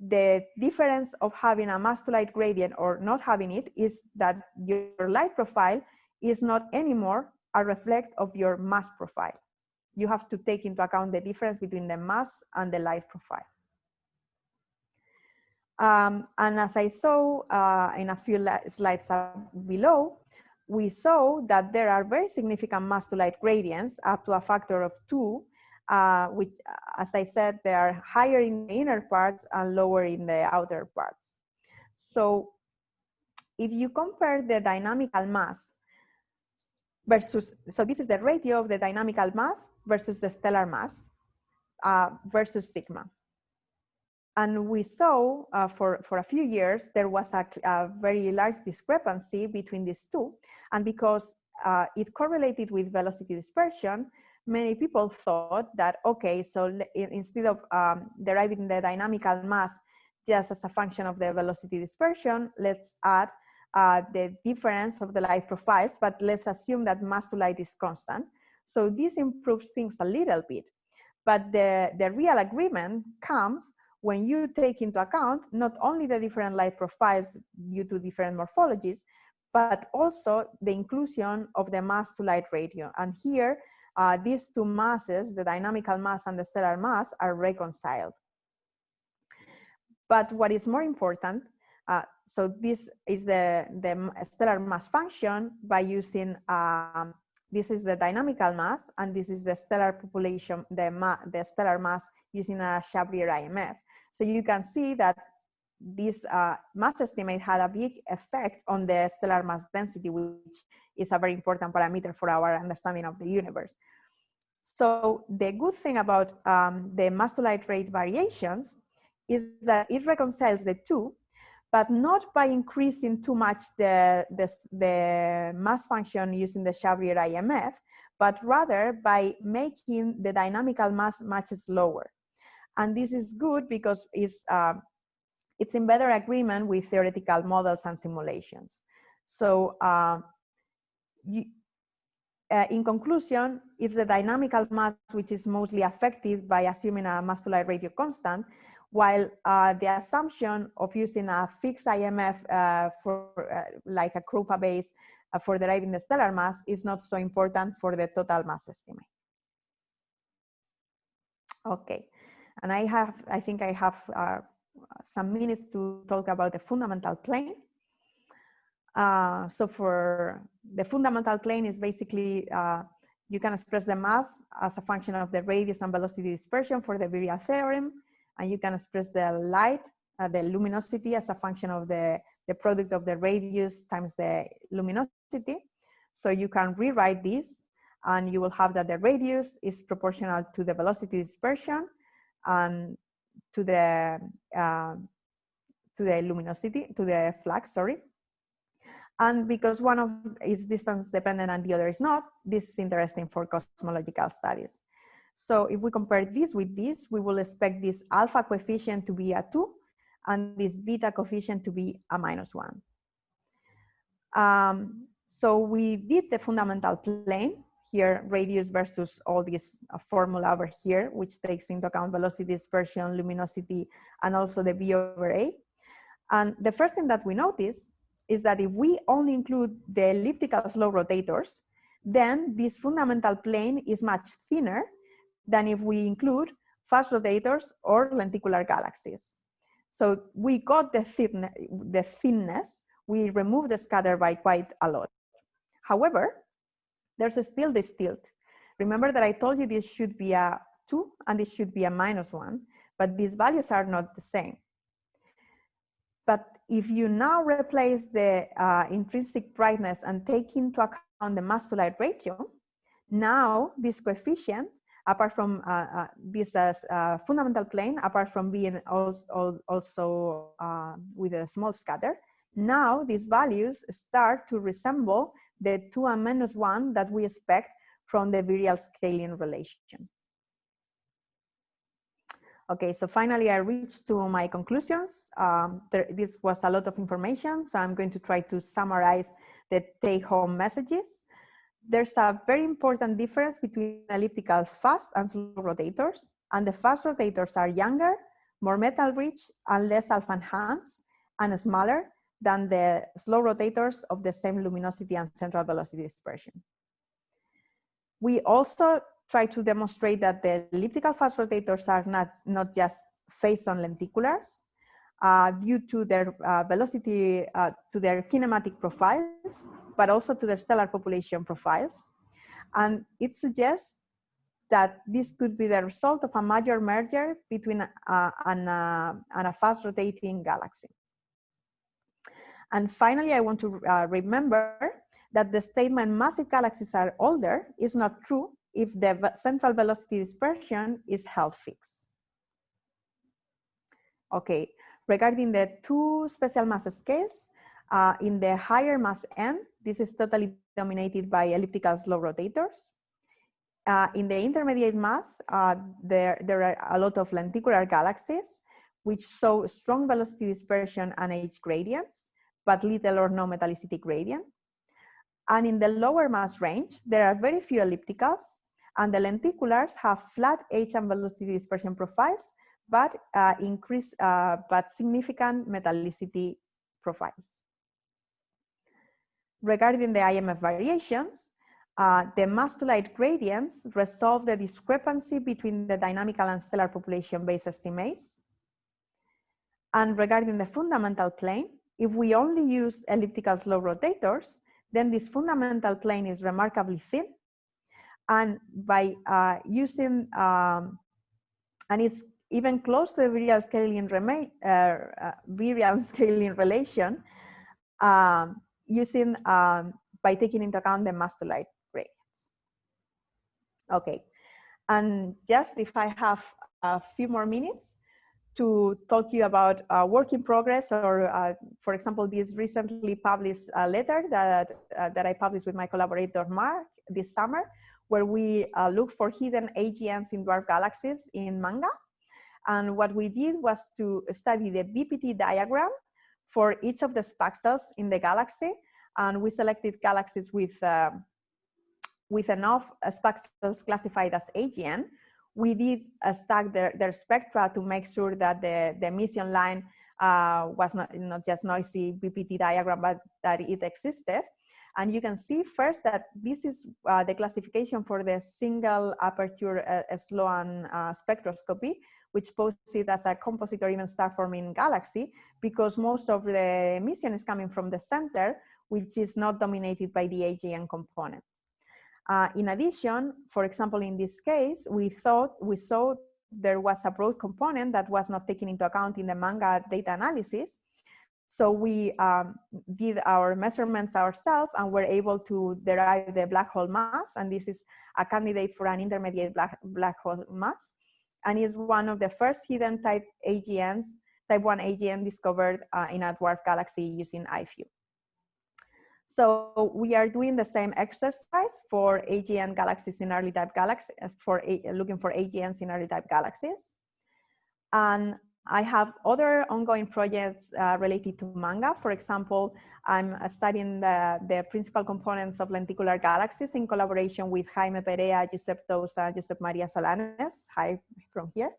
the difference of having a mass to light gradient or not having it is that your light profile is not anymore a reflect of your mass profile. You have to take into account the difference between the mass and the light profile. Um, and as I saw uh, in a few slides below, we saw that there are very significant mass to light gradients up to a factor of two uh, which, as I said, they are higher in the inner parts and lower in the outer parts. So if you compare the dynamical mass versus, so this is the ratio of the dynamical mass versus the stellar mass uh, versus sigma. And we saw uh, for, for a few years, there was a, a, very large discrepancy between these two. And because uh, it correlated with velocity dispersion, many people thought that, okay, so instead of um, deriving the dynamical mass just as a function of the velocity dispersion, let's add uh, the difference of the light profiles, but let's assume that mass to light is constant. So this improves things a little bit. But the, the real agreement comes when you take into account not only the different light profiles due to different morphologies, but also the inclusion of the mass to light ratio. And here, uh, these two masses, the dynamical mass and the stellar mass, are reconciled. But what is more important, uh, so this is the, the stellar mass function by using, um, this is the dynamical mass, and this is the stellar population, the, the stellar mass using a Chabrier IMF. So you can see that this uh, mass estimate had a big effect on the stellar mass density, which is a very important parameter for our understanding of the universe. So the good thing about um, the mass to light rate variations is that it reconciles the two, but not by increasing too much the, the, the mass function using the Chabrier IMF, but rather by making the dynamical mass much slower. And this is good because it's, uh, it's in better agreement with theoretical models and simulations. So uh, you, uh, in conclusion, it's the dynamical mass which is mostly affected by assuming a mass to light ratio constant, while uh, the assumption of using a fixed IMF uh, for uh, like a Kroupa base uh, for deriving the stellar mass is not so important for the total mass estimate. Okay, and I have, I think I have uh, some minutes to talk about the fundamental plane. Uh, so for the fundamental plane is basically, uh, you can express the mass as a function of the radius and velocity dispersion for the virial theorem, and you can express the light, uh, the luminosity as a function of the the product of the radius times the luminosity. So you can rewrite this and you will have that the radius is proportional to the velocity dispersion and to the uh, to the luminosity, to the flux, sorry. And because one of is distance dependent and the other is not, this is interesting for cosmological studies. So if we compare this with this, we will expect this alpha coefficient to be a two and this beta coefficient to be a minus one. Um, so we did the fundamental plane here, radius versus all this uh, formula over here, which takes into account velocity, dispersion, luminosity, and also the V over A. And the first thing that we notice is that if we only include the elliptical slow rotators, then this fundamental plane is much thinner than if we include fast rotators or lenticular galaxies. So we got the, thin the thinness, we removed the scatter by quite a lot. However, there's still this tilt. Remember that I told you this should be a two and this should be a minus one, but these values are not the same. But if you now replace the uh, intrinsic brightness and take into account the mass to light ratio, now this coefficient, apart from uh, uh, this as uh, fundamental plane, apart from being also, also uh, with a small scatter, now these values start to resemble the two and minus one that we expect from the virial scaling relation. Okay, so finally I reached to my conclusions. Um, there, this was a lot of information, so I'm going to try to summarize the take-home messages. There's a very important difference between elliptical fast and slow rotators, and the fast rotators are younger, more metal-rich, and less alpha-enhanced, and smaller than the slow rotators of the same luminosity and central velocity dispersion. We also try to demonstrate that the elliptical fast rotators are not, not just phase on lenticulars uh, due to their uh, velocity, uh, to their kinematic profiles, but also to their stellar population profiles. And it suggests that this could be the result of a major merger between uh, an, uh, and a fast rotating galaxy. And finally, I want to uh, remember that the statement massive galaxies are older is not true if the central velocity dispersion is held fixed. Okay, regarding the two special mass scales, uh, in the higher mass n, this is totally dominated by elliptical slow rotators. Uh, in the intermediate mass, uh, there, there are a lot of lenticular galaxies, which show strong velocity dispersion and age gradients, but little or no metallicity gradient. And in the lower mass range, there are very few ellipticals, and the lenticulars have flat age and velocity dispersion profiles, but uh, increase, uh, but significant metallicity profiles. Regarding the IMF variations, uh, the mass to light gradients resolve the discrepancy between the dynamical and stellar population based estimates. And regarding the fundamental plane, if we only use elliptical slow rotators, then this fundamental plane is remarkably thin and by uh, using, um, and it's even close to the virial scaling, uh, uh, virial scaling relation, um, using, um, by taking into account the mass to light gradients. Okay, and just if I have a few more minutes, to talk you about uh, work in progress or, uh, for example, this recently published uh, letter that, uh, that I published with my collaborator Mark this summer, where we uh, looked for hidden AGNs in dwarf galaxies in MaNGA. And what we did was to study the BPT diagram for each of the spaxels in the galaxy. And we selected galaxies with, uh, with enough spaxels classified as AGN. We did stack their, their spectra to make sure that the, the emission line uh, was not, not just noisy BPT diagram, but that it existed. And you can see first that this is uh, the classification for the single aperture uh, Sloan uh, spectroscopy, which poses it as a composite or even star-forming galaxy, because most of the emission is coming from the center, which is not dominated by the AGN component. Uh, in addition, for example, in this case, we thought, we saw there was a broad component that was not taken into account in the MaNGA data analysis, So we um, did our measurements ourselves and were able to derive the black hole mass. And this is a candidate for an intermediate black, black hole mass. And is one of the first hidden type AGNs, type 1 AGN discovered uh, in a dwarf galaxy using IFU. So we are doing the same exercise for AGN galaxies in early type galaxies, for looking for AGNs in early type galaxies. And I have other ongoing projects uh, related to MaNGA. For example, I'm studying the, the principal components of lenticular galaxies in collaboration with Jaime Perea, Josep Touza, Josep Maria Solanes, hi from here.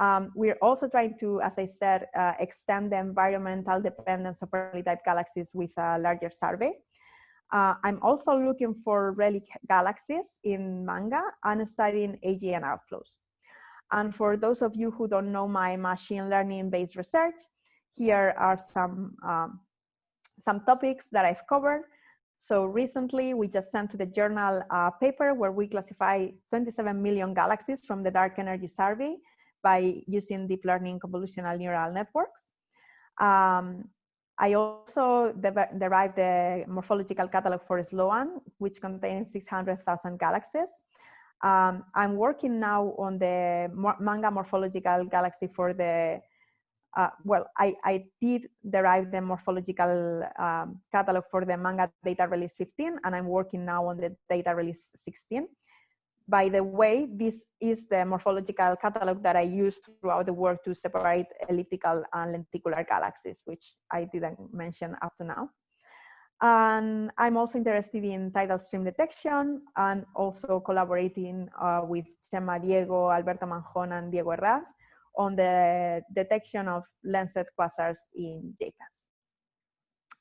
Um, we're also trying to, as I said, uh, extend the environmental dependence of early type galaxies with a larger survey. Uh, I'm also looking for relic galaxies in MaNGA and studying AGN outflows. And for those of you who don't know my machine learning based research, here are some, um, some topics that I've covered. So recently we just sent to the journal a paper where we classify 27 million galaxies from the dark energy survey by using deep learning convolutional neural networks. Um, I also de derived the morphological catalog for SLOAN, which contains 600,000 galaxies. Um, I'm working now on the MaNGA morphological galaxy for the, uh, well, I, I did derive the morphological um, catalog for the MaNGA data release 15, and I'm working now on the data release 16. By the way, this is the morphological catalog that I used throughout the work to separate elliptical and lenticular galaxies, which I didn't mention up to now. And I'm also interested in tidal stream detection and also collaborating uh, with Chema Diego, Alberto Manjón, and Diego Herranz on the detection of lensed quasars in J-PAS.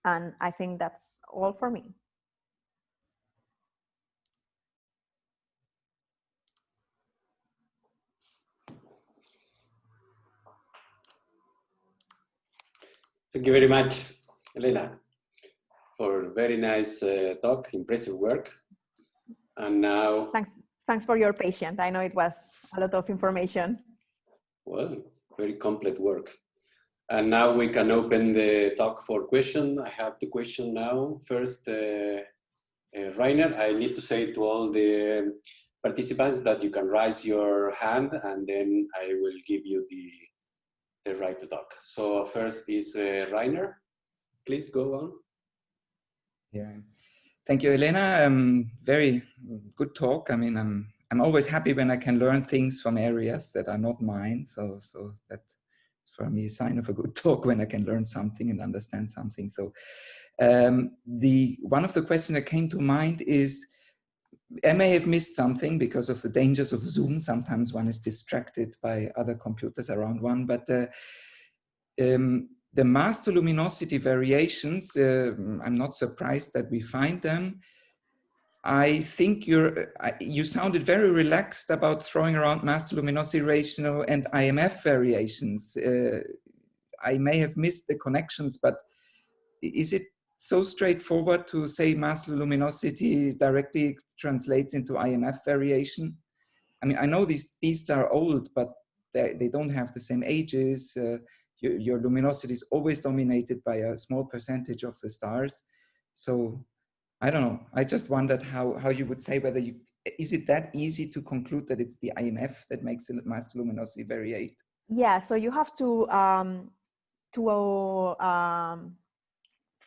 And I think that's all for me. Thank you very much, Elena for very nice uh, talk, impressive work. And now... Thanks, thanks for your patience. I know it was a lot of information. Well, very complete work. And now we can open the talk for question. I have the question now. First, uh, uh, Rainer, I need to say to all the participants that you can raise your hand and then I will give you the, the right to talk. So first is uh, Rainer. Please go on. Yeah, thank you, Elena. Um, very good talk. I mean, I'm I'm always happy when I can learn things from areas that are not mine. So so that for me a sign of a good talk when I can learn something and understand something. So um, the one of the questions that came to mind is. I may have missed something because of the dangers of Zoom. Sometimes one is distracted by other computers around one, but uh, um, the master luminosity variations, uh, I'm not surprised that we find them. I think you're, uh, you sounded very relaxed about throwing around master luminosity ratio and IMF variations. Uh, I may have missed the connections, but is it so straightforward to say mass luminosity directly translates into IMF variation? I mean, I know these beasts are old, but they, they don't have the same ages. Uh, your, your luminosity is always dominated by a small percentage of the stars. So I don't know. I just wondered how, how you would say whether you, is it that easy to conclude that it's the IMF that makes the mass luminosity variate? Yeah, so you have to, um, to um,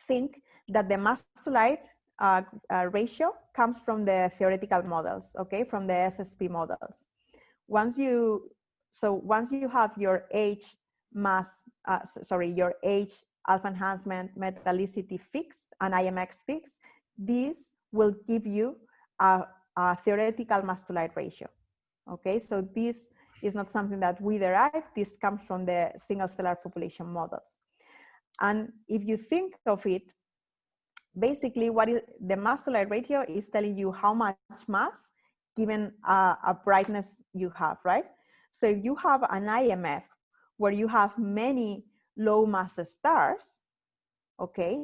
think that the mass to light uh, uh, ratio comes from the theoretical models, okay, from the SSP models. Once you, so once you have your age mass, uh, sorry, your age alpha enhancement metallicity fixed and IMF fixed, this will give you a, a theoretical mass to light ratio. Okay, so this is not something that we derive, this comes from the single stellar population models. And if you think of it, basically what is the mass to light ratio is telling you how much mass given a, a brightness you have, right? So if you have an IMF where you have many low mass stars, okay,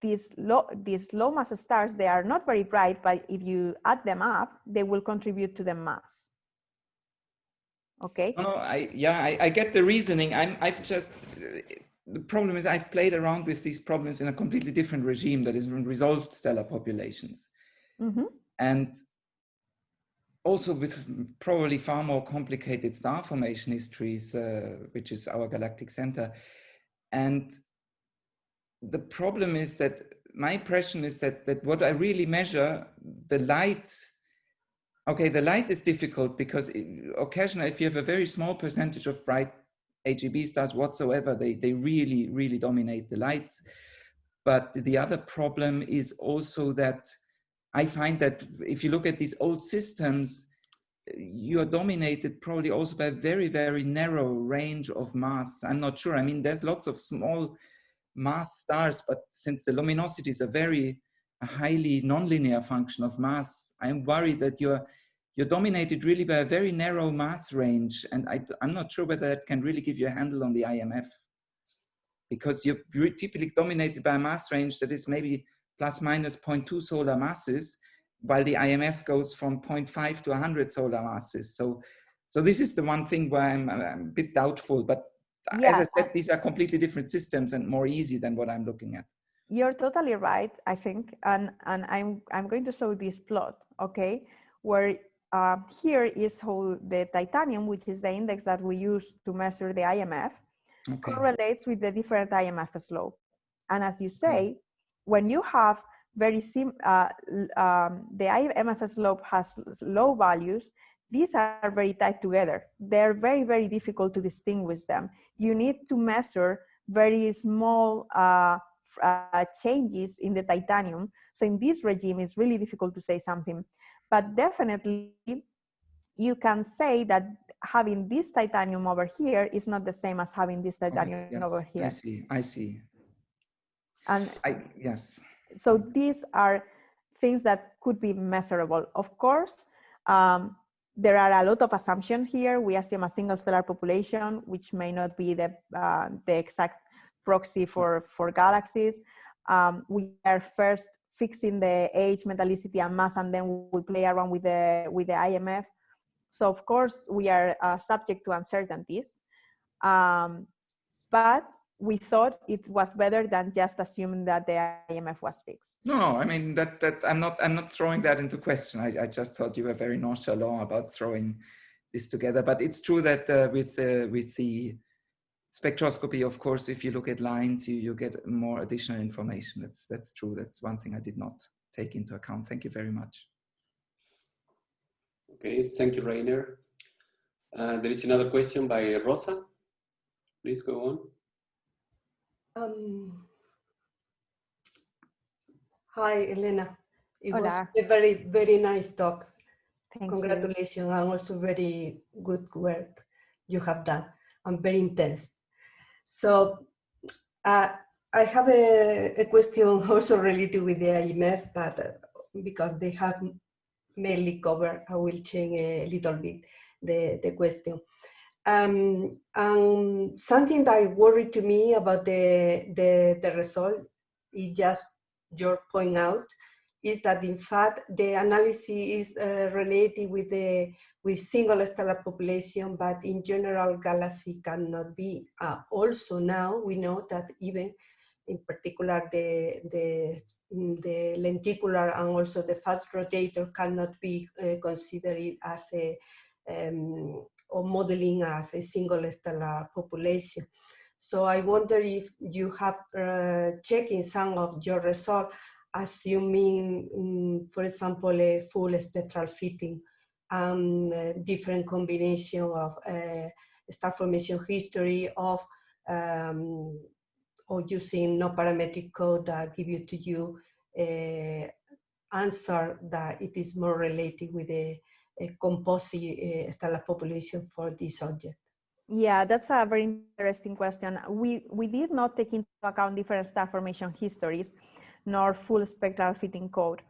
these low, these low mass stars, they are not very bright, but if you add them up, they will contribute to the mass. Okay. No, I, yeah, I, I get the reasoning. I'm, I've just, the problem is I've played around with these problems in a completely different regime that is resolved stellar populations. Mm -hmm. And also with probably far more complicated star formation histories, uh, which is our galactic center. And the problem is that my impression is that, that what I really measure, the light, okay, the light is difficult because occasionally if you have a very small percentage of bright AGB stars whatsoever, they, they really, really dominate the lights. But the other problem is also that I find that if you look at these old systems, you are dominated probably also by a very, very narrow range of mass. I'm not sure. I mean, there's lots of small mass stars, but since the luminosity is a very highly nonlinear function of mass, I'm worried that you're you're dominated really by a very narrow mass range. And I, am not sure whether that can really give you a handle on the IMF because you're typically dominated by a mass range that is maybe plus minus 0.2 solar masses, while the IMF goes from 0.5 to 100 solar masses. So, so this is the one thing where I'm, I'm a bit doubtful, but as I said, these are completely different systems and more easy than what I'm looking at. You're totally right, I think. And, and I'm, I'm going to show this plot, okay? Where uh, here is how the titanium, which is the index that we use to measure the IMF, okay. correlates with the different IMF slope. And as you say, when you have very sim, uh, um, the IMF slope has low values, these are very tight together. They're very, very difficult to distinguish them. You need to measure very small uh, uh, changes in the titanium. So in this regime, it's really difficult to say something. But definitely, you can say that having this titanium over here is not the same as having this titanium yes, over here. I see, I see. And I, yes. So these are things that could be measurable. Of course, um, there are a lot of assumptions here. We assume a single stellar population, which may not be the, uh, the exact proxy for, for galaxies. Um, we are first fixing the age, metallicity, and mass, and then we play around with the, with the IMF. So of course, we are uh, subject to uncertainties. Um, but we thought it was better than just assuming that the IMF was fixed. No, I mean that that I'm not I'm not throwing that into question. I, I just thought you were very nonchalant about throwing this together. But it's true that uh, with uh, with the spectroscopy, of course, if you look at lines, you you get more additional information. That's that's true. That's one thing I did not take into account. Thank you very much. Okay, thank you, Rainer. Uh, there is another question by Rosa. Please go on. Um, hi, Elena. It Hola. was a very, very nice talk. Thank Congratulations you. and also very good work you have done and very intense. So uh, I have a, a, question also related with the IMF, but uh, because they have mainly covered, I will change a little bit the, the question. Um, something that worried to me about the, the, the result is just your point out is that in fact the analysis is uh, related with the with single stellar population, but in general galaxy cannot be. Uh, also now we know that even in particular the the the lenticular and also the fast rotator cannot be uh, considered as a um, or modeling as a single stellar population. So I wonder if you have uh, some of your results, assuming, um, for example, a full spectral fitting and um, different combination of uh, star formation history of um, or using no parametric code that give you to you uh, answer that it is more related with the a composite uh, stellar population for this object? Yeah, that's a very interesting question. We, we did not take into account different star formation histories, nor full spectral fitting code.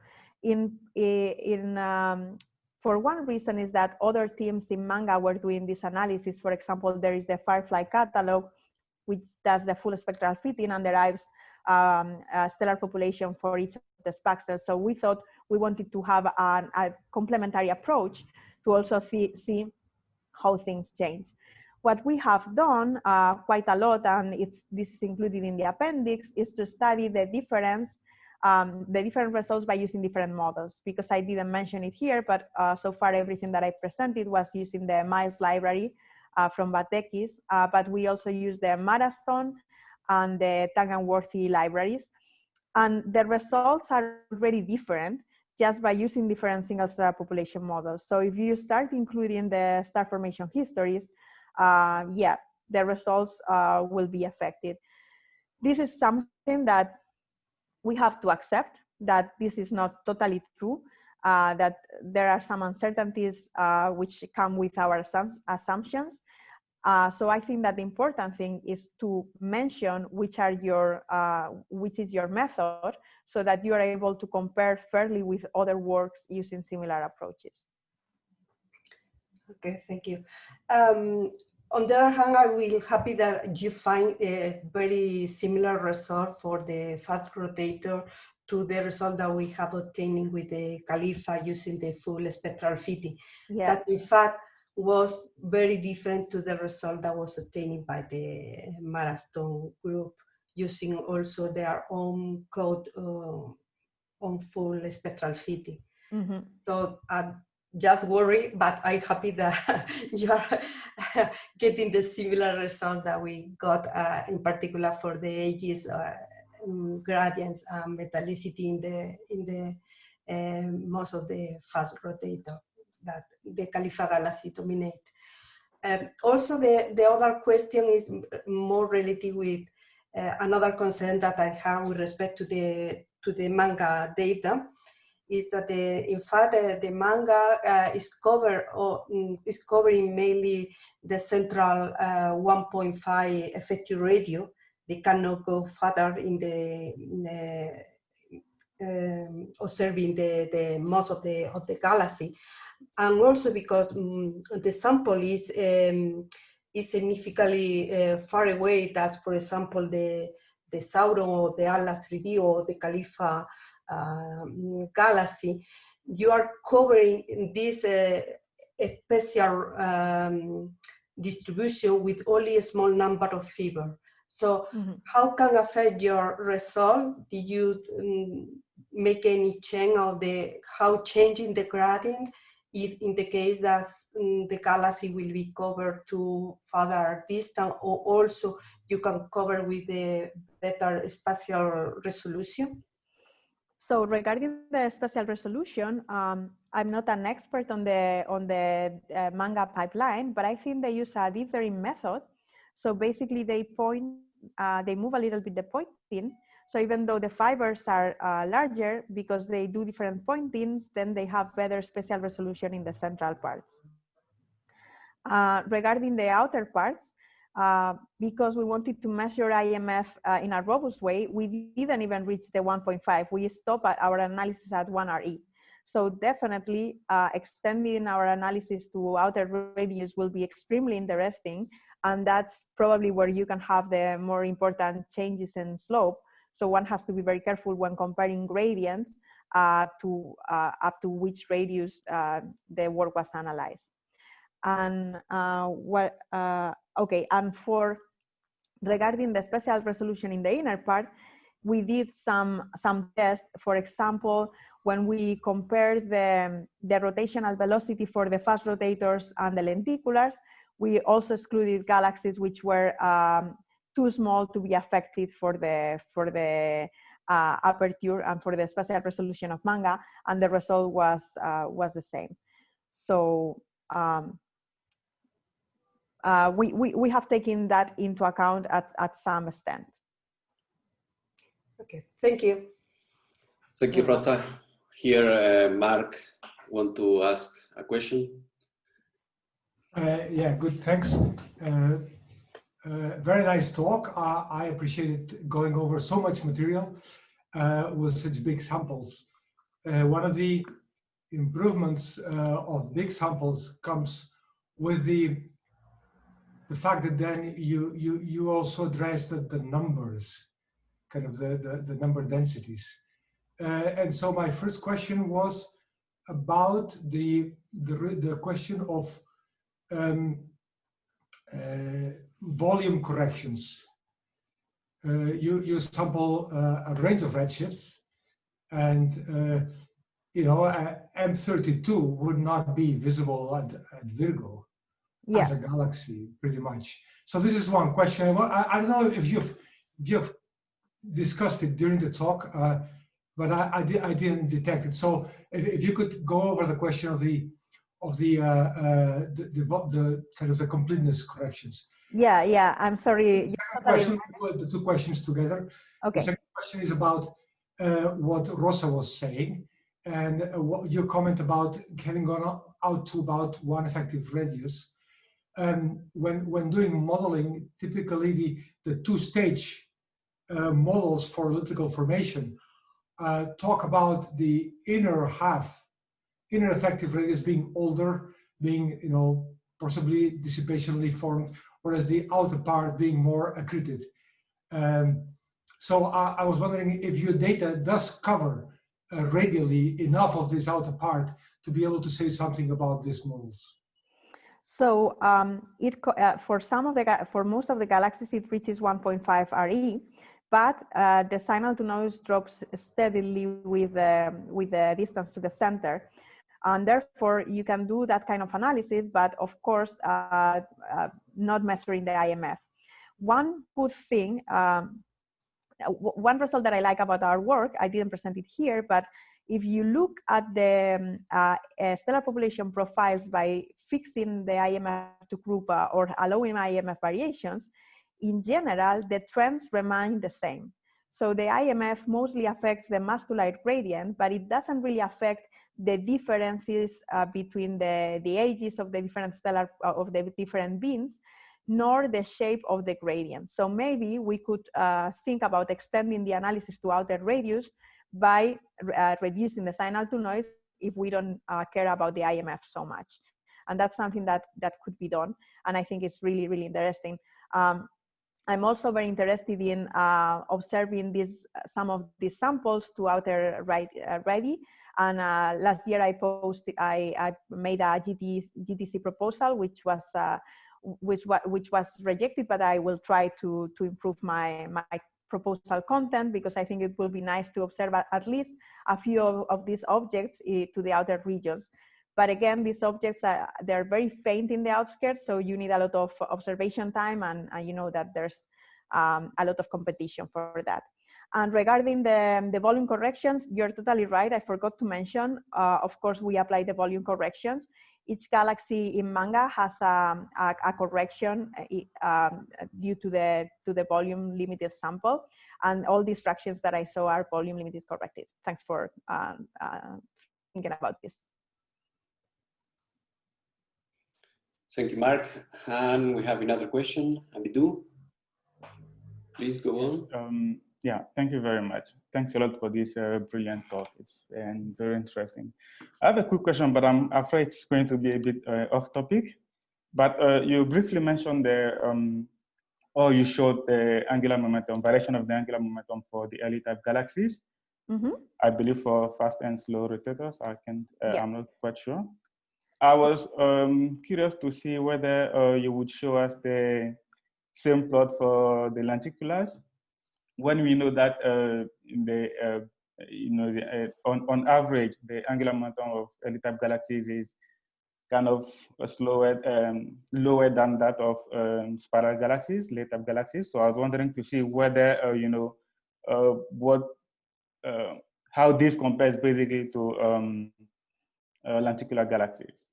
In, in, um, for one reason is that other teams in MaNGA were doing this analysis. For example, there is the Firefly catalog, which does the full spectral fitting and derives um, stellar population for each of the spaxels. So we thought we wanted to have an, a complementary approach to also see how things change. What we have done uh, quite a lot, and it's this is included in the appendix, is to study the difference, um, the different results by using different models. Because I didn't mention it here, but uh, so far everything that I presented was using the MILES library uh, from Vazdekis, uh, but we also use the Maraston and the Taganworthy libraries. And the results are very different just by using different single star population models. So if you start including the star formation histories, uh, yeah, the results uh, will be affected. This is something that we have to accept that this is not totally true, uh, that there are some uncertainties uh, which come with our assumptions. Uh, so I think that the important thing is to mention which are your, uh, which is your method so that you are able to compare fairly with other works using similar approaches. Okay, thank you. Um, on the other hand, I will happy that you find a very similar result for the fast rotator to the result that we have obtained with the CALIFA using the full spectral fitting. Yeah. That in fact was very different to the result that was obtained by the Maraston group using also their own code uh, on full spectral fitting. Mm -hmm. So uh, just worry, but I'm happy that you are getting the similar result that we got uh, in particular for the ages, uh, um, gradients and metallicity in the, in the um, most of the fast rotator that the CALIFA galaxy dominate. Um, also, the, the other question is more related with uh, another concern that I have with respect to the, to the MaNGA data is that the, in fact the, the MaNGA uh, is covered or um, is covering mainly the central uh, 1.5 effective radio. They cannot go further in the, in the um, observing the, the most of the of the galaxy, and also because um, the sample is um, is significantly uh, far away. That's for example the the Sauron or the Atlas 3D or the CALIFA um, galaxy, you are covering this uh, special um, distribution with only a small number of fibers. So mm -hmm. how can affect your result? Did you um, make any change of the, how changing the gradient if in the case that um, the galaxy will be covered to further distance or also you can cover with a better spatial resolution? So regarding the spatial resolution, um, I'm not an expert on the on the uh, MaNGA pipeline, but I think they use a dithering method. So basically, they point, uh, they move a little bit the pointing. So even though the fibers are uh, larger, because they do different pointings, then they have better spatial resolution in the central parts. Uh, regarding the outer parts, uh, because we wanted to measure IMF uh, in a robust way, we didn't even reach the 1.5. We stopped our analysis at 1 RE. So definitely uh, extending our analysis to outer radius will be extremely interesting. And that's probably where you can have the more important changes in slope. So one has to be very careful when comparing gradients uh, to uh, up to which radius uh, the work was analyzed and what okay and for regarding the spatial resolution in the inner part we did some some tests. For example when we compared the the rotational velocity for the fast rotators and the lenticulars we also excluded galaxies which were um, too small to be affected for the for the uh, aperture and for the spatial resolution of MaNGA and the result was uh, was the same. So um, uh, we, we, we have taken that into account at, at some extent. Okay, thank you. Thank you, Rosa. Here, uh, Mark, want to ask a question? Uh, yeah, good, thanks. Uh, uh, very nice talk. Uh, I appreciated going over so much material with such big samples. one of the improvements of big samples comes with the the fact that then you you you also address the, the numbers, kind of the, the, the number densities. Uh, and so my first question was about the the, the question of um, uh, volume corrections. Uh, you, you sample uh, a range of redshifts and you know, M32 would not be visible at, at Virgo yeah. as a galaxy, pretty much. So this is one question. I, I don't know if you've, you've discussed it during the talk, uh, but I, I, di I, didn't detect it. So if, if, you could go over the question of the of the, uh, uh, the, the, the kind of the completeness corrections. Yeah, yeah. I'm sorry. The, question, the two questions together. Okay. The second question is about uh, what Rosa was saying and uh, what your comment about having gone out to about one effective radius. Um, when when doing modeling, typically the the two-stage uh, models for elliptical formation uh, talk about the inner half, inner effective radius being older, being you know possibly dissipationally formed, whereas the outer part being more accreted. Um, so I, I was wondering if your data does cover uh, radially enough of this outer part to be able to say something about these models. So um, it uh, for some of the for most of the galaxies it reaches 1.5 RE, but uh, the signal to noise drops steadily with the with the distance to the center, and therefore you can do that kind of analysis, but of course uh, uh not measuring the IMF. One good thing um, one result that I like about our work, I didn't present it here, but if you look at the um, uh, uh, stellar population profiles by fixing the IMF to Kroupa uh, or allowing IMF variations, in general, the trends remain the same. So the IMF mostly affects the mass to light gradient, but it doesn't really affect the differences uh, between the, the ages of the different stellar, uh, of the different beams nor the shape of the gradient. So maybe we could uh, think about extending the analysis to outer radius by uh, reducing the signal to noise if we don't uh, care about the IMF so much. And that's something that, that could be done. And I think it's really, really interesting. Um, I'm also very interested in uh, observing these, some of these samples to outer right, uh, ready. And uh, last year I posted, I, I made a GTC proposal, which was which, which was rejected, but I will try to, to improve my, my proposal content because I think it will be nice to observe at least a few of, of these objects eh, to the outer regions. But again, these objects are they're very faint in the outskirts, so you need a lot of observation time, and, and you know that there's um, a lot of competition for that. And regarding the, the volume corrections, you're totally right. I forgot to mention, uh, of course, we apply the volume corrections each galaxy in MaNGA has a, a, a correction uh, um, due to the to the volume limited sample and all these fractions that i saw are volume limited corrected thanks for um, uh, thinking about this thank you mark and we have another question Abidou please go on um, yeah thank you very much thanks a lot for this uh, brilliant talk. It's and very interesting. I have a quick question, but I'm afraid it's going to be a bit uh, off topic. But uh, you briefly mentioned the, um, or you showed the angular momentum, variation of the angular momentum for the early type galaxies. Mm -hmm. I believe for fast and slow rotators. I can, uh, yeah. I'm not quite sure. I was um, curious to see whether uh, you would show us the same plot for the lenticulars when we know that uh, the uh, you know the, uh, on on average the angular momentum of early type galaxies is kind of slower um, lower than that of um, spiral galaxies, late type galaxies. So I was wondering to see whether uh, you know uh, what how this compares basically to um, lenticular galaxies.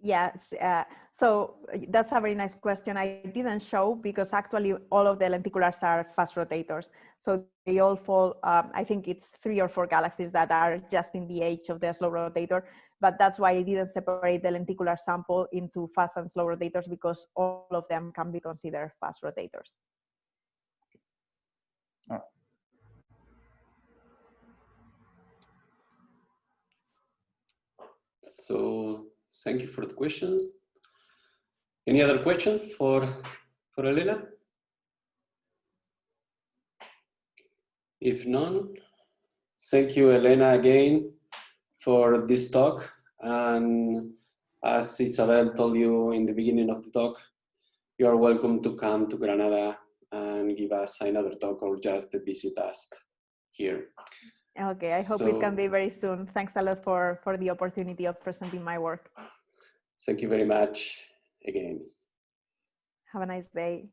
Yes, uh, so uh, that's a very nice question. I didn't show because actually all of the lenticulars are fast rotators. So they all fall, um, I think it's three or four galaxies that are just in the age of the slow rotator, but that's why I didn't separate the lenticular sample into fast and slow rotators because all of them can be considered fast rotators. Oh. So Thank you for the questions. Any other question for, for Elena? If none, thank you, Elena, again for this talk. And as Isabel told you in the beginning of the talk, you are welcome to come to Granada and give us another talk or just visit us here. Okay, I hope it can be very soon. Thanks a lot for, for the opportunity of presenting my work. Thank you very much again. Have a nice day.